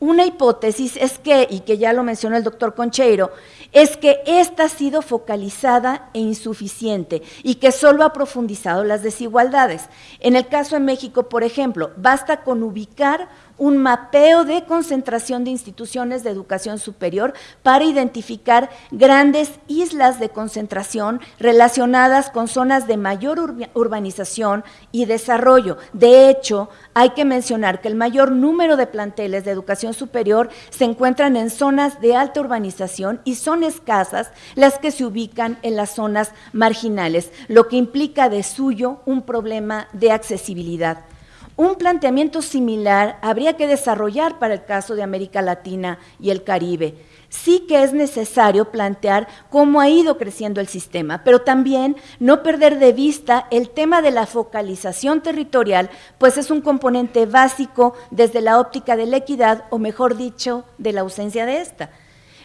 una hipótesis es que, y que ya lo mencionó el doctor Concheiro, es que esta ha sido focalizada e insuficiente y que solo ha profundizado las desigualdades. En el caso de México, por ejemplo, basta con ubicar un mapeo de concentración de instituciones de educación superior para identificar grandes islas de concentración relacionadas con zonas de mayor urbanización y desarrollo. De hecho, hay que mencionar que el mayor número de planteles de educación superior se encuentran en zonas de alta urbanización y son escasas las que se ubican en las zonas marginales, lo que implica de suyo un problema de accesibilidad. Un planteamiento similar habría que desarrollar para el caso de América Latina y el Caribe. Sí que es necesario plantear cómo ha ido creciendo el sistema, pero también no perder de vista el tema de la focalización territorial, pues es un componente básico desde la óptica de la equidad, o mejor dicho, de la ausencia de esta.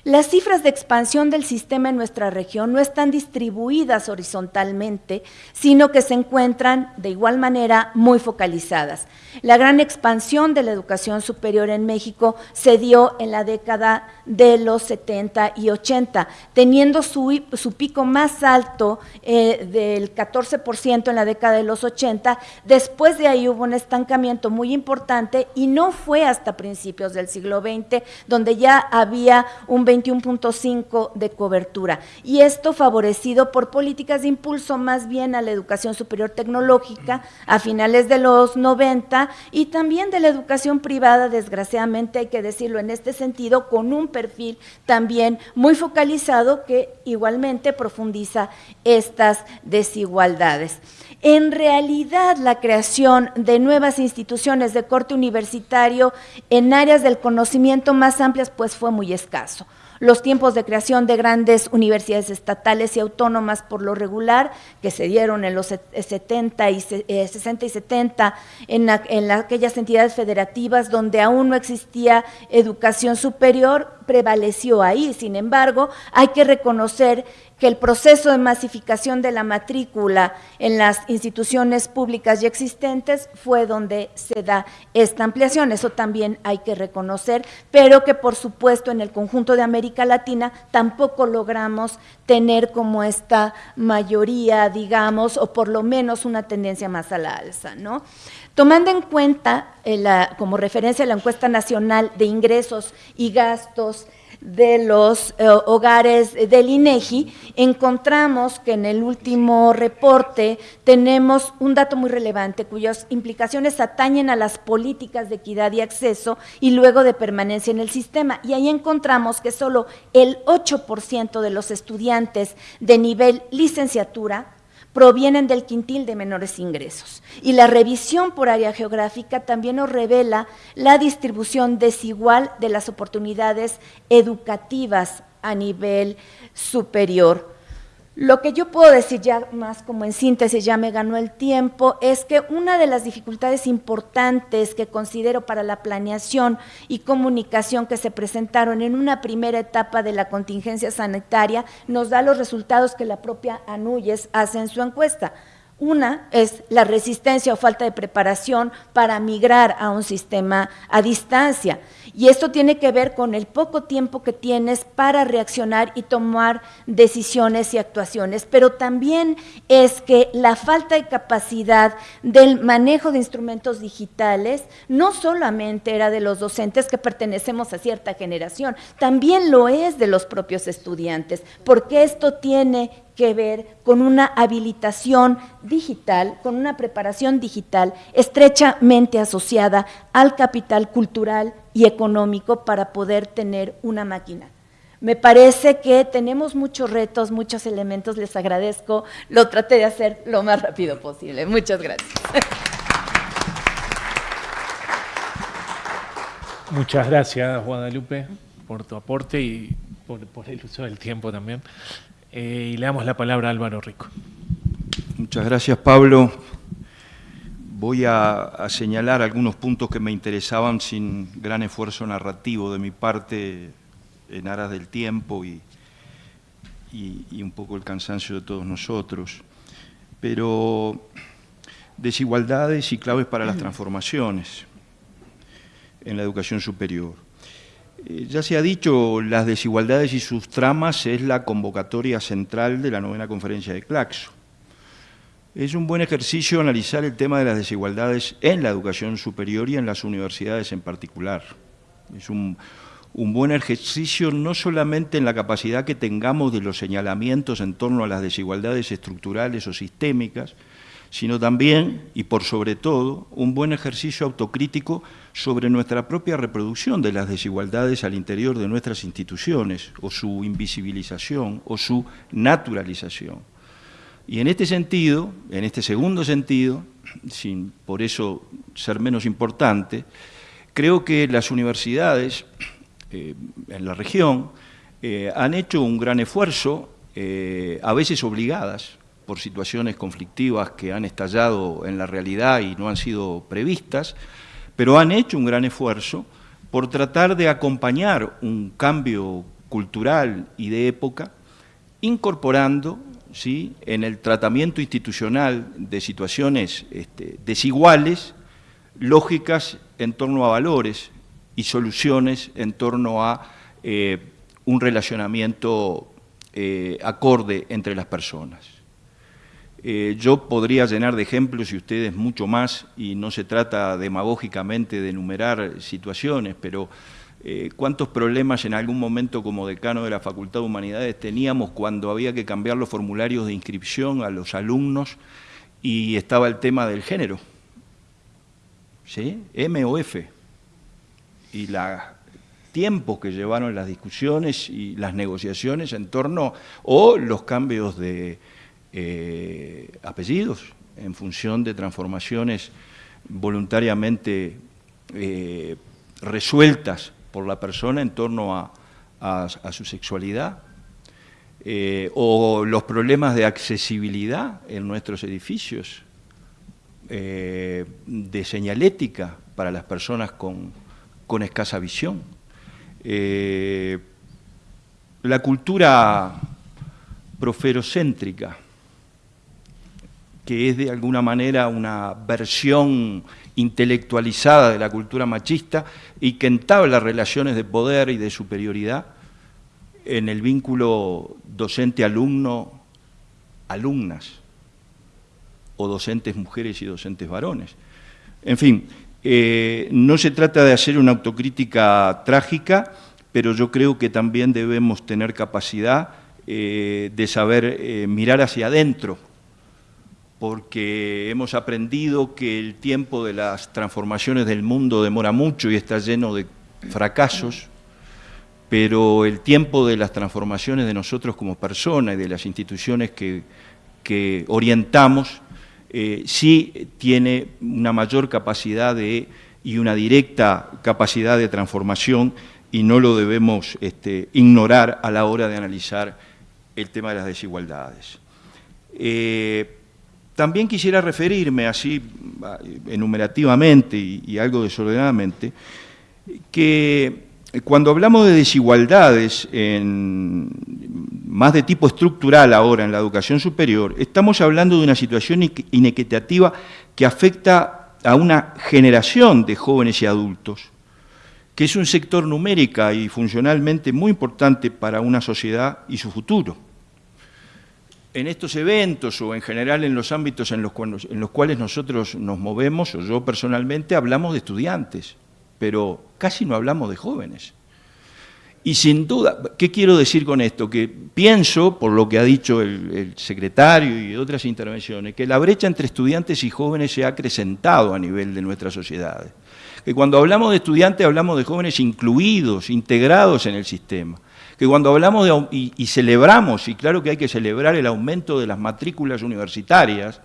Las cifras de expansión del sistema en nuestra región no están distribuidas horizontalmente, sino que se encuentran de igual manera muy focalizadas. La gran expansión de la educación superior en México se dio en la década de los 70 y 80, teniendo su, pico más alto eh, del 14% en la década de los 80. Después de ahí hubo un estancamiento muy importante y no fue hasta principios del siglo XX donde ya había un 21.5 de cobertura. Y esto favorecido por políticas de impulso más bien a la educación superior tecnológica a finales de los 90 y también de la educación privada, desgraciadamente hay que decirlo en este sentido, con un perfil también muy focalizado que igualmente profundiza estas desigualdades. En realidad, la creación de nuevas instituciones de corte universitario en áreas del conocimiento más amplias pues fue muy escaso. Los tiempos de creación de grandes universidades estatales y autónomas por lo regular, que se dieron en los 70 y 60 y 70 en, en aquellas entidades federativas donde aún no existía educación superior, prevaleció ahí. Sin embargo, hay que reconocer que el proceso de masificación de la matrícula en las instituciones públicas ya existentes fue donde se da esta ampliación. Eso también hay que reconocer, pero que por supuesto en el conjunto de América Latina tampoco logramos tener como esta mayoría, digamos, o por lo menos una tendencia más a la alza, ¿no? Tomando en cuenta eh, como referencia la encuesta nacional de ingresos y gastos de los eh, hogares del INEGI, encontramos que en el último reporte tenemos un dato muy relevante cuyas implicaciones atañen a las políticas de equidad y acceso y luego de permanencia en el sistema. Y ahí encontramos que solo el 8% de los estudiantes de nivel licenciatura provienen del quintil de menores ingresos. Y la revisión por área geográfica también nos revela la distribución desigual de las oportunidades educativas a nivel superior. Lo que yo puedo decir ya más como en síntesis, ya me ganó el tiempo, es que una de las dificultades importantes que considero para la planeación y comunicación que se presentaron en una primera etapa de la contingencia sanitaria nos da los resultados que la propia Anuyes hace en su encuesta. Una es la resistencia o falta de preparación para migrar a un sistema a distancia. Y esto tiene que ver con el poco tiempo que tienes para reaccionar y tomar decisiones y actuaciones, pero también es que la falta de capacidad del manejo de instrumentos digitales no solamente era de los docentes que pertenecemos a cierta generación, también lo es de los propios estudiantes, porque esto tiene que ver con una habilitación digital, con una preparación digital estrechamente asociada al capital cultural y económico para poder tener una máquina. Me parece que tenemos muchos retos, muchos elementos, les agradezco, lo traté de hacer lo más rápido posible. Muchas gracias. Muchas gracias, Guadalupe, por tu aporte y por, el uso del tiempo también. Eh, y le damos la palabra a Álvaro Rico. Muchas gracias, Pablo. Voy a, señalar algunos puntos que me interesaban sin gran esfuerzo narrativo de mi parte en aras del tiempo y, y un poco el cansancio de todos nosotros. Pero desigualdades y claves para las transformaciones en la educación superior. Eh, ya se ha dicho, las desigualdades y sus tramas es la convocatoria central de la novena conferencia de Claxo. Es un buen ejercicio analizar el tema de las desigualdades en la educación superior y en las universidades en particular. Es un, buen ejercicio no solamente en la capacidad que tengamos de los señalamientos en torno a las desigualdades estructurales o sistémicas, sino también, y por sobre todo, un buen ejercicio autocrítico sobre nuestra propia reproducción de las desigualdades al interior de nuestras instituciones, o su invisibilización, o su naturalización. Y en este sentido, en este segundo sentido, sin por eso ser menos importante, creo que las universidades eh, en la región eh, han hecho un gran esfuerzo, eh, a veces obligadas, por situaciones conflictivas que han estallado en la realidad y no han sido previstas, pero han hecho un gran esfuerzo por tratar de acompañar un cambio cultural y de época, incorporando ¿sí? en el tratamiento institucional de situaciones este, desiguales, lógicas en torno a valores y soluciones en torno a eh, un relacionamiento eh, acorde entre las personas. Eh, yo podría llenar de ejemplos y ustedes mucho más, y no se trata demagógicamente de enumerar situaciones, pero eh, cuántos problemas en algún momento como decano de la Facultad de Humanidades teníamos cuando había que cambiar los formularios de inscripción a los alumnos y estaba el tema del género, ¿sí? M o F, y los tiempos que llevaron las discusiones y las negociaciones en torno, o los cambios de eh, apellidos en función de transformaciones voluntariamente eh, resueltas por la persona en torno a, a, su sexualidad, eh, o los problemas de accesibilidad en nuestros edificios, eh, de señalética para las personas con, escasa visión. Eh, la cultura proferocéntrica, que es de alguna manera una versión intelectualizada de la cultura machista y que entabla relaciones de poder y de superioridad en el vínculo docente-alumno-alumnas, o docentes mujeres y docentes varones. En fin, eh, no se trata de hacer una autocrítica trágica, pero yo creo que también debemos tener capacidad eh, de saber eh, mirar hacia adentro porque hemos aprendido que el tiempo de las transformaciones del mundo demora mucho y está lleno de fracasos, pero el tiempo de las transformaciones de nosotros como personas y de las instituciones que, orientamos eh, sí tiene una mayor capacidad de, y una directa capacidad de transformación y no lo debemos este, ignorar a la hora de analizar el tema de las desigualdades. Eh, también quisiera referirme así enumerativamente y, algo desordenadamente, que cuando hablamos de desigualdades en, más de tipo estructural ahora en la educación superior, estamos hablando de una situación inequitativa que afecta a una generación de jóvenes y adultos, que es un sector numérica y funcionalmente muy importante para una sociedad y su futuro en estos eventos o en general en los ámbitos en los, cuales nosotros nos movemos, o yo personalmente, hablamos de estudiantes, pero casi no hablamos de jóvenes. Y sin duda, ¿qué quiero decir con esto? Que pienso, por lo que ha dicho el, secretario y otras intervenciones, que la brecha entre estudiantes y jóvenes se ha acrecentado a nivel de nuestras sociedades. Que cuando hablamos de estudiantes hablamos de jóvenes incluidos, integrados en el sistema que cuando hablamos de, y, celebramos, y claro que hay que celebrar el aumento de las matrículas universitarias,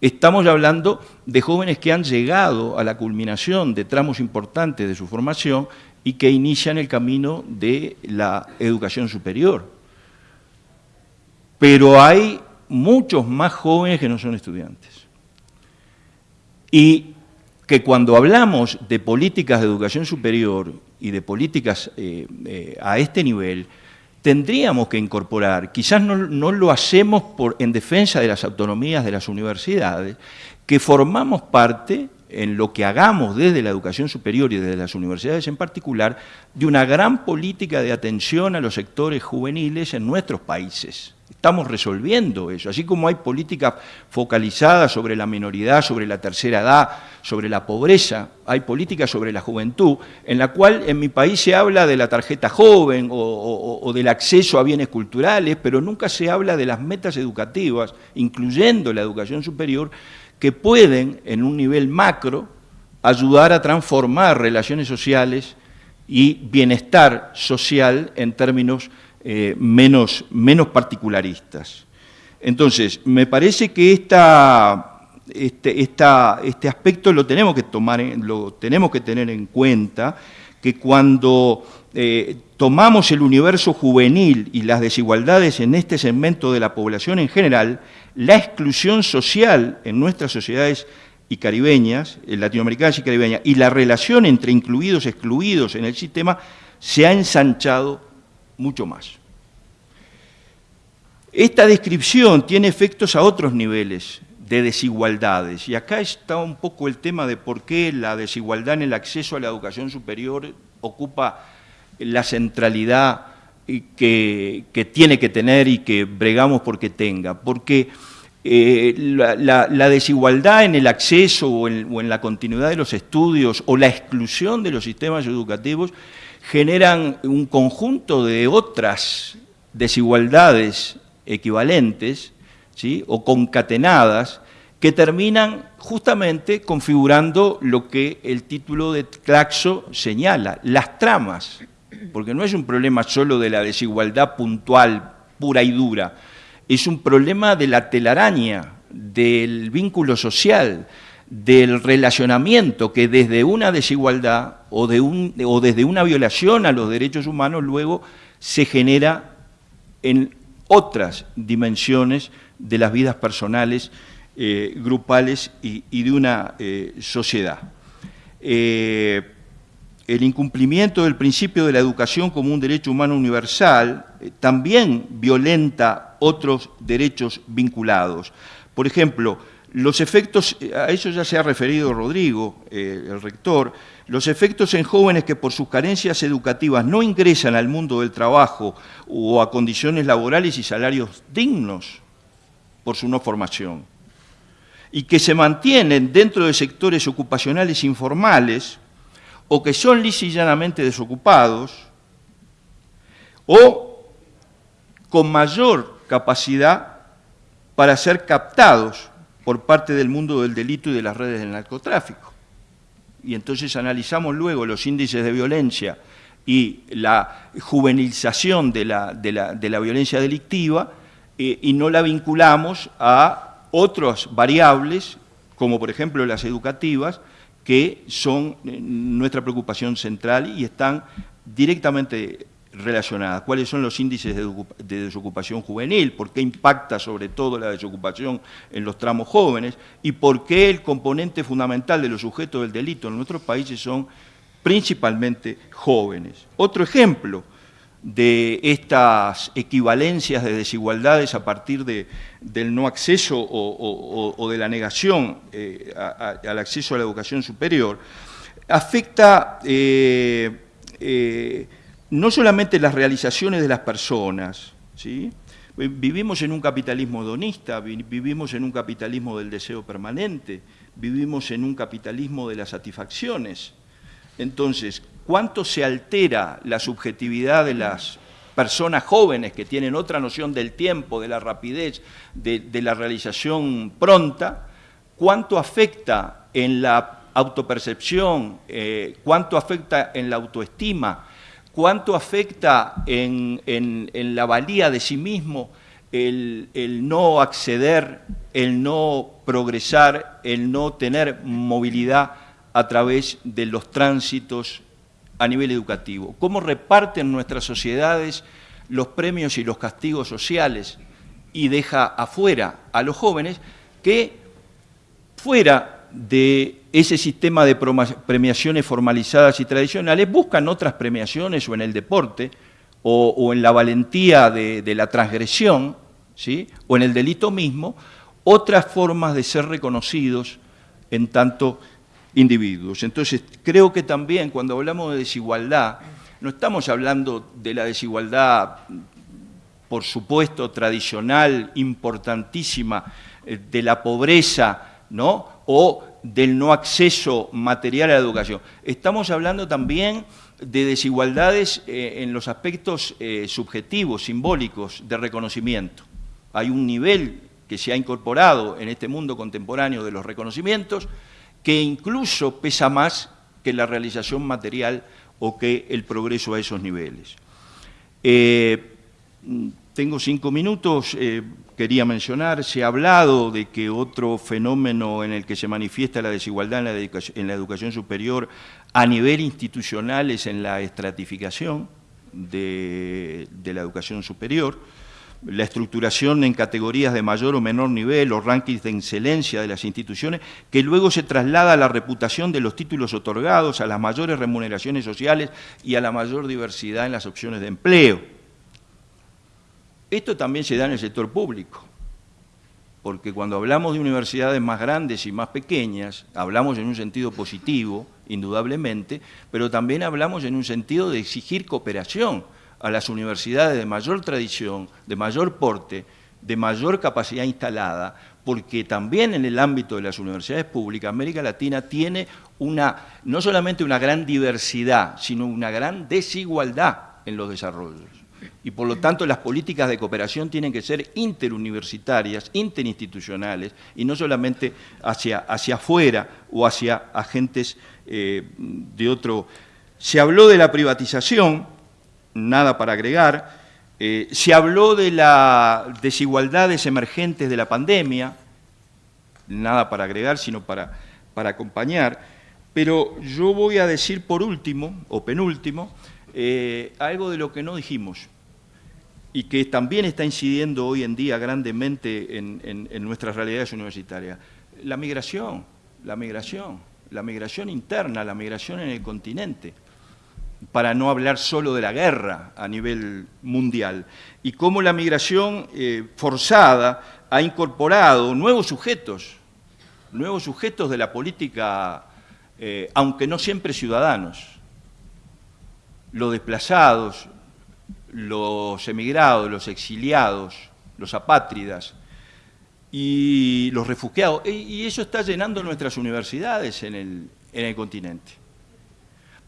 estamos hablando de jóvenes que han llegado a la culminación de tramos importantes de su formación y que inician el camino de la educación superior. Pero hay muchos más jóvenes que no son estudiantes. Y que cuando hablamos de políticas de educación superior y de políticas eh, eh, a este nivel, tendríamos que incorporar, quizás no, lo hacemos por, en defensa de las autonomías de las universidades, que formamos parte, en lo que hagamos desde la educación superior y desde las universidades en particular, de una gran política de atención a los sectores juveniles en nuestros países. Estamos resolviendo eso, así como hay políticas focalizadas sobre la minoridad, sobre la tercera edad, sobre la pobreza, hay políticas sobre la juventud, en la cual en mi país se habla de la tarjeta joven o, del acceso a bienes culturales, pero nunca se habla de las metas educativas, incluyendo la educación superior, que pueden, en un nivel macro, ayudar a transformar relaciones sociales y bienestar social en términos eh, menos, menos particularistas. Entonces, me parece que esta, este, este aspecto lo tenemos que tomar, lo tenemos que tener en cuenta, que cuando eh, tomamos el universo juvenil y las desigualdades en este segmento de la población en general, la exclusión social en nuestras sociedades y caribeñas, latinoamericanas y caribeñas, y la relación entre incluidos y excluidos en el sistema se ha ensanchado mucho más. Esta descripción tiene efectos a otros niveles de desigualdades, y acá está un poco el tema de por qué la desigualdad en el acceso a la educación superior ocupa la centralidad que, tiene que tener y que bregamos porque tenga, porque eh, la, desigualdad en el acceso o en la continuidad de los estudios o la exclusión de los sistemas educativos generan un conjunto de otras desigualdades equivalentes ¿sí? o concatenadas que terminan justamente configurando lo que el título de Claxo señala, las tramas, porque no es un problema solo de la desigualdad puntual, pura y dura, es un problema de la telaraña, del vínculo social, del relacionamiento que desde una desigualdad o, desde una violación a los derechos humanos luego se genera en otras dimensiones de las vidas personales, eh, grupales y, de una eh, sociedad. Eh, el incumplimiento del principio de la educación como un derecho humano universal también violenta otros derechos vinculados. Por ejemplo, los efectos, a eso ya se ha referido Rodrigo, el rector, los efectos en jóvenes que por sus carencias educativas no ingresan al mundo del trabajo o a condiciones laborales y salarios dignos por su no formación, y que se mantienen dentro de sectores ocupacionales informales o que son llanamente desocupados, o con mayor capacidad para ser captados por parte del mundo del delito y de las redes del narcotráfico. Y entonces analizamos luego los índices de violencia y la juvenilización de la, violencia delictiva eh, y no la vinculamos a otras variables, como por ejemplo las educativas, que son eh, nuestra preocupación central y están directamente relacionadas. ¿Cuáles son los índices de, desocupación juvenil? ¿Por qué impacta sobre todo la desocupación en los tramos jóvenes? ¿Y por qué el componente fundamental de los sujetos del delito en nuestros países son principalmente jóvenes? Otro ejemplo de estas equivalencias de desigualdades a partir del no acceso o, de la negación eh, al acceso a la educación superior, afecta eh, eh, no solamente las realizaciones de las personas, ¿sí? vivimos en un capitalismo hedonista, vivimos en un capitalismo del deseo permanente, vivimos en un capitalismo de las satisfacciones. Entonces, ¿cuánto se altera la subjetividad de las personas jóvenes que tienen otra noción del tiempo, de la rapidez, de, la realización pronta? ¿Cuánto afecta en la autopercepción? Eh, ¿Cuánto afecta en la autoestima? cuánto afecta en, la valía de sí mismo el, no acceder, el no progresar, el no tener movilidad a través de los tránsitos a nivel educativo. Cómo reparten nuestras sociedades los premios y los castigos sociales y deja afuera a los jóvenes que fuera de ese sistema de premiaciones formalizadas y tradicionales, buscan otras premiaciones o en el deporte, o, en la valentía de, la transgresión, ¿sí? o en el delito mismo, otras formas de ser reconocidos en tanto individuos. Entonces, creo que también cuando hablamos de desigualdad, no estamos hablando de la desigualdad, por supuesto, tradicional, importantísima, eh, de la pobreza, ¿no? o del no acceso material a la educación. Estamos hablando también de desigualdades eh, en los aspectos eh, subjetivos, simbólicos, de reconocimiento. Hay un nivel que se ha incorporado en este mundo contemporáneo de los reconocimientos que incluso pesa más que la realización material o que el progreso a esos niveles. Eh, tengo cinco minutos, eh, quería mencionar, se ha hablado de que otro fenómeno en el que se manifiesta la desigualdad en la educación, superior a nivel institucional es en la estratificación de, la educación superior, la estructuración en categorías de mayor o menor nivel, los rankings de excelencia de las instituciones, que luego se traslada a la reputación de los títulos otorgados, a las mayores remuneraciones sociales y a la mayor diversidad en las opciones de empleo. Esto también se da en el sector público, porque cuando hablamos de universidades más grandes y más pequeñas, hablamos en un sentido positivo, indudablemente, pero también hablamos en un sentido de exigir cooperación a las universidades de mayor tradición, de mayor porte, de mayor capacidad instalada, porque también en el ámbito de las universidades públicas, América Latina tiene una, no solamente una gran diversidad, sino una gran desigualdad en los desarrollos y por lo tanto las políticas de cooperación tienen que ser interuniversitarias, interinstitucionales y no solamente hacia, hacia afuera o hacia agentes eh, de otro. Se habló de la privatización, nada para agregar, eh, se habló de las desigualdades emergentes de la pandemia, nada para agregar, sino para, para acompañar, pero yo voy a decir por último, o penúltimo, eh, algo de lo que no dijimos y que también está incidiendo hoy en día grandemente en, nuestras realidades universitarias. La migración, la migración, la migración interna, la migración en el continente, para no hablar solo de la guerra a nivel mundial, y cómo la migración eh, forzada ha incorporado nuevos sujetos, nuevos sujetos de la política, eh, aunque no siempre ciudadanos, los desplazados, los emigrados, los exiliados, los apátridas y los refugiados. Y eso está llenando nuestras universidades en el, en el continente.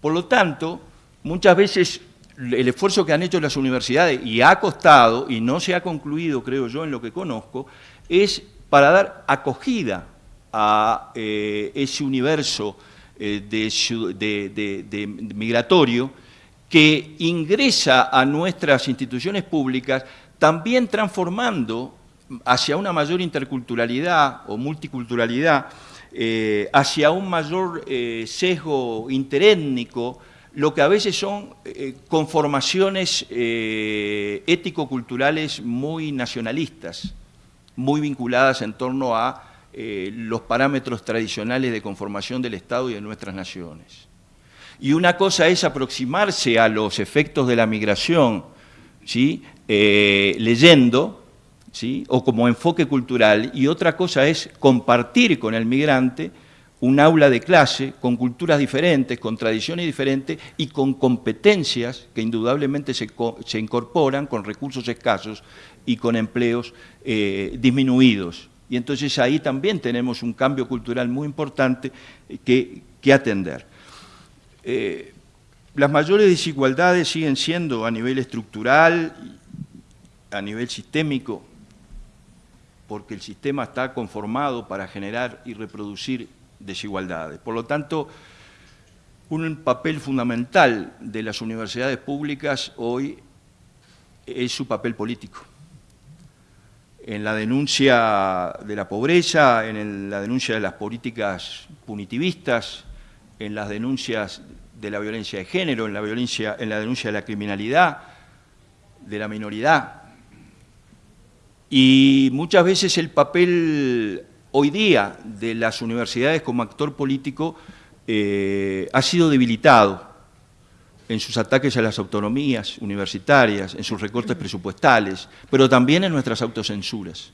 Por lo tanto, muchas veces el esfuerzo que han hecho las universidades, y ha costado, y no se ha concluido, creo yo, en lo que conozco, es para dar acogida a eh, ese universo eh, de migratorio que ingresa a nuestras instituciones públicas también transformando hacia una mayor interculturalidad o multiculturalidad, eh, hacia un mayor sesgo interétnico, lo que a veces son eh, conformaciones ético-culturales muy nacionalistas, muy vinculadas en torno a los parámetros tradicionales de conformación del Estado y de nuestras naciones. Y una cosa es aproximarse a los efectos de la migración, ¿sí? Eh, leyendo, ¿sí? o como enfoque cultural, y otra cosa es compartir con el migrante un aula de clase con culturas diferentes, con tradiciones diferentes y con competencias que indudablemente se, incorporan con recursos escasos y con empleos eh, disminuidos. Y entonces ahí también tenemos un cambio cultural muy importante que atender. Eh, las mayores desigualdades siguen siendo a nivel estructural, a nivel sistémico, porque el sistema está conformado para generar y reproducir desigualdades. Por lo tanto, un papel fundamental de las universidades públicas hoy es su papel político. En la denuncia de la pobreza, en la denuncia de las políticas punitivistas, en las denuncias de la violencia de género, en la, violencia, en la denuncia de la criminalidad, de la minoridad. Y muchas veces el papel hoy día de las universidades como actor político eh, ha sido debilitado en sus ataques a las autonomías universitarias, en sus recortes presupuestales, pero también en nuestras autocensuras,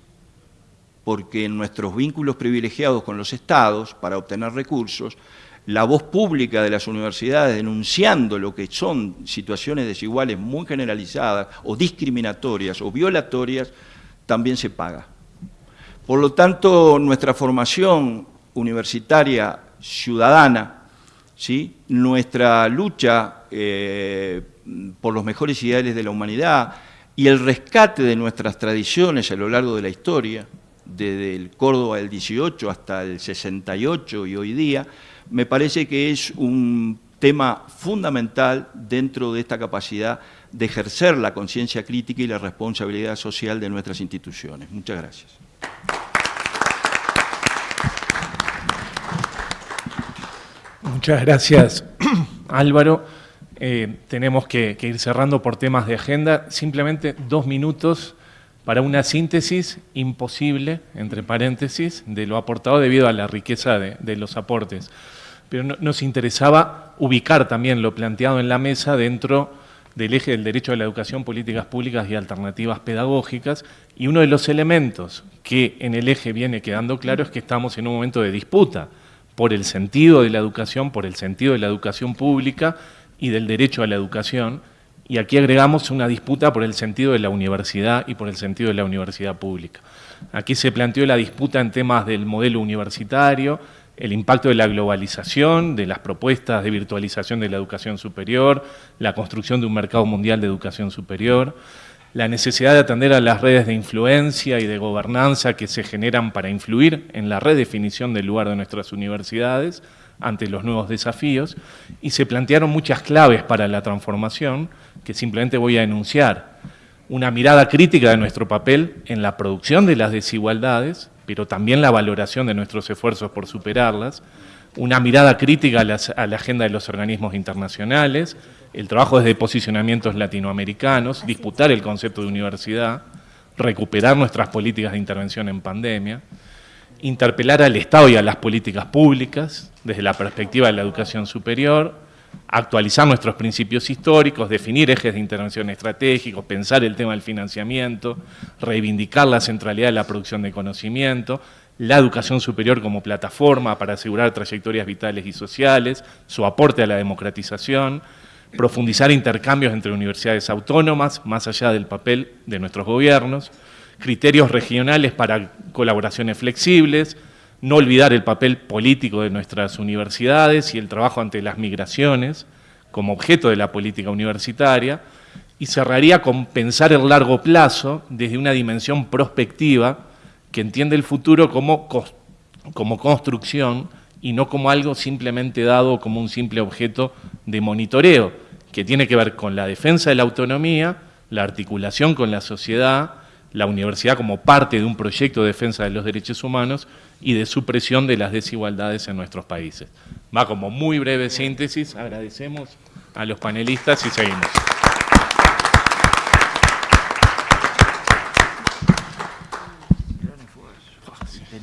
porque en nuestros vínculos privilegiados con los estados para obtener recursos, la voz pública de las universidades denunciando lo que son situaciones desiguales muy generalizadas o discriminatorias o violatorias, también se paga. Por lo tanto, nuestra formación universitaria ciudadana, ¿sí? nuestra lucha eh, por los mejores ideales de la humanidad y el rescate de nuestras tradiciones a lo largo de la historia, desde el Córdoba del 18 hasta el 68 y hoy día, me parece que es un tema fundamental dentro de esta capacidad de ejercer la conciencia crítica y la responsabilidad social de nuestras instituciones. Muchas gracias. Muchas gracias, Álvaro. Eh, tenemos que, ir cerrando por temas de agenda. Simplemente dos minutos para una síntesis imposible, entre paréntesis, de lo aportado debido a la riqueza de los aportes pero nos interesaba ubicar también lo planteado en la mesa dentro del eje del derecho a la educación, políticas públicas y alternativas pedagógicas, y uno de los elementos que en el eje viene quedando claro es que estamos en un momento de disputa por el sentido de la educación, por el sentido de la educación pública y del derecho a la educación, y aquí agregamos una disputa por el sentido de la universidad y por el sentido de la universidad pública. Aquí se planteó la disputa en temas del modelo universitario, el impacto de la globalización, de las propuestas de virtualización de la educación superior, la construcción de un mercado mundial de educación superior, la necesidad de atender a las redes de influencia y de gobernanza que se generan para influir en la redefinición del lugar de nuestras universidades ante los nuevos desafíos, y se plantearon muchas claves para la transformación que simplemente voy a enunciar. Una mirada crítica de nuestro papel en la producción de las desigualdades, pero también la valoración de nuestros esfuerzos por superarlas, una mirada crítica a, la agenda de los organismos internacionales, el trabajo desde posicionamientos latinoamericanos, disputar el concepto de universidad, recuperar nuestras políticas de intervención en pandemia, interpelar al Estado y a las políticas públicas desde la perspectiva de la educación superior, actualizar nuestros principios históricos, definir ejes de intervención estratégicos, pensar el tema del financiamiento, reivindicar la centralidad de la producción de conocimiento, la educación superior como plataforma para asegurar trayectorias vitales y sociales, su aporte a la democratización, profundizar intercambios entre universidades autónomas, más allá del papel de nuestros gobiernos, criterios regionales para colaboraciones flexibles, no olvidar el papel político de nuestras universidades y el trabajo ante las migraciones como objeto de la política universitaria, y cerraría con pensar el largo plazo desde una dimensión prospectiva que entiende el futuro como, como construcción y no como algo simplemente dado como un simple objeto de monitoreo, que tiene que ver con la defensa de la autonomía, la articulación con la sociedad, la universidad como parte de un proyecto de defensa de los derechos humanos y de supresión de las desigualdades en nuestros países. Va como muy breve síntesis, agradecemos a los panelistas y seguimos.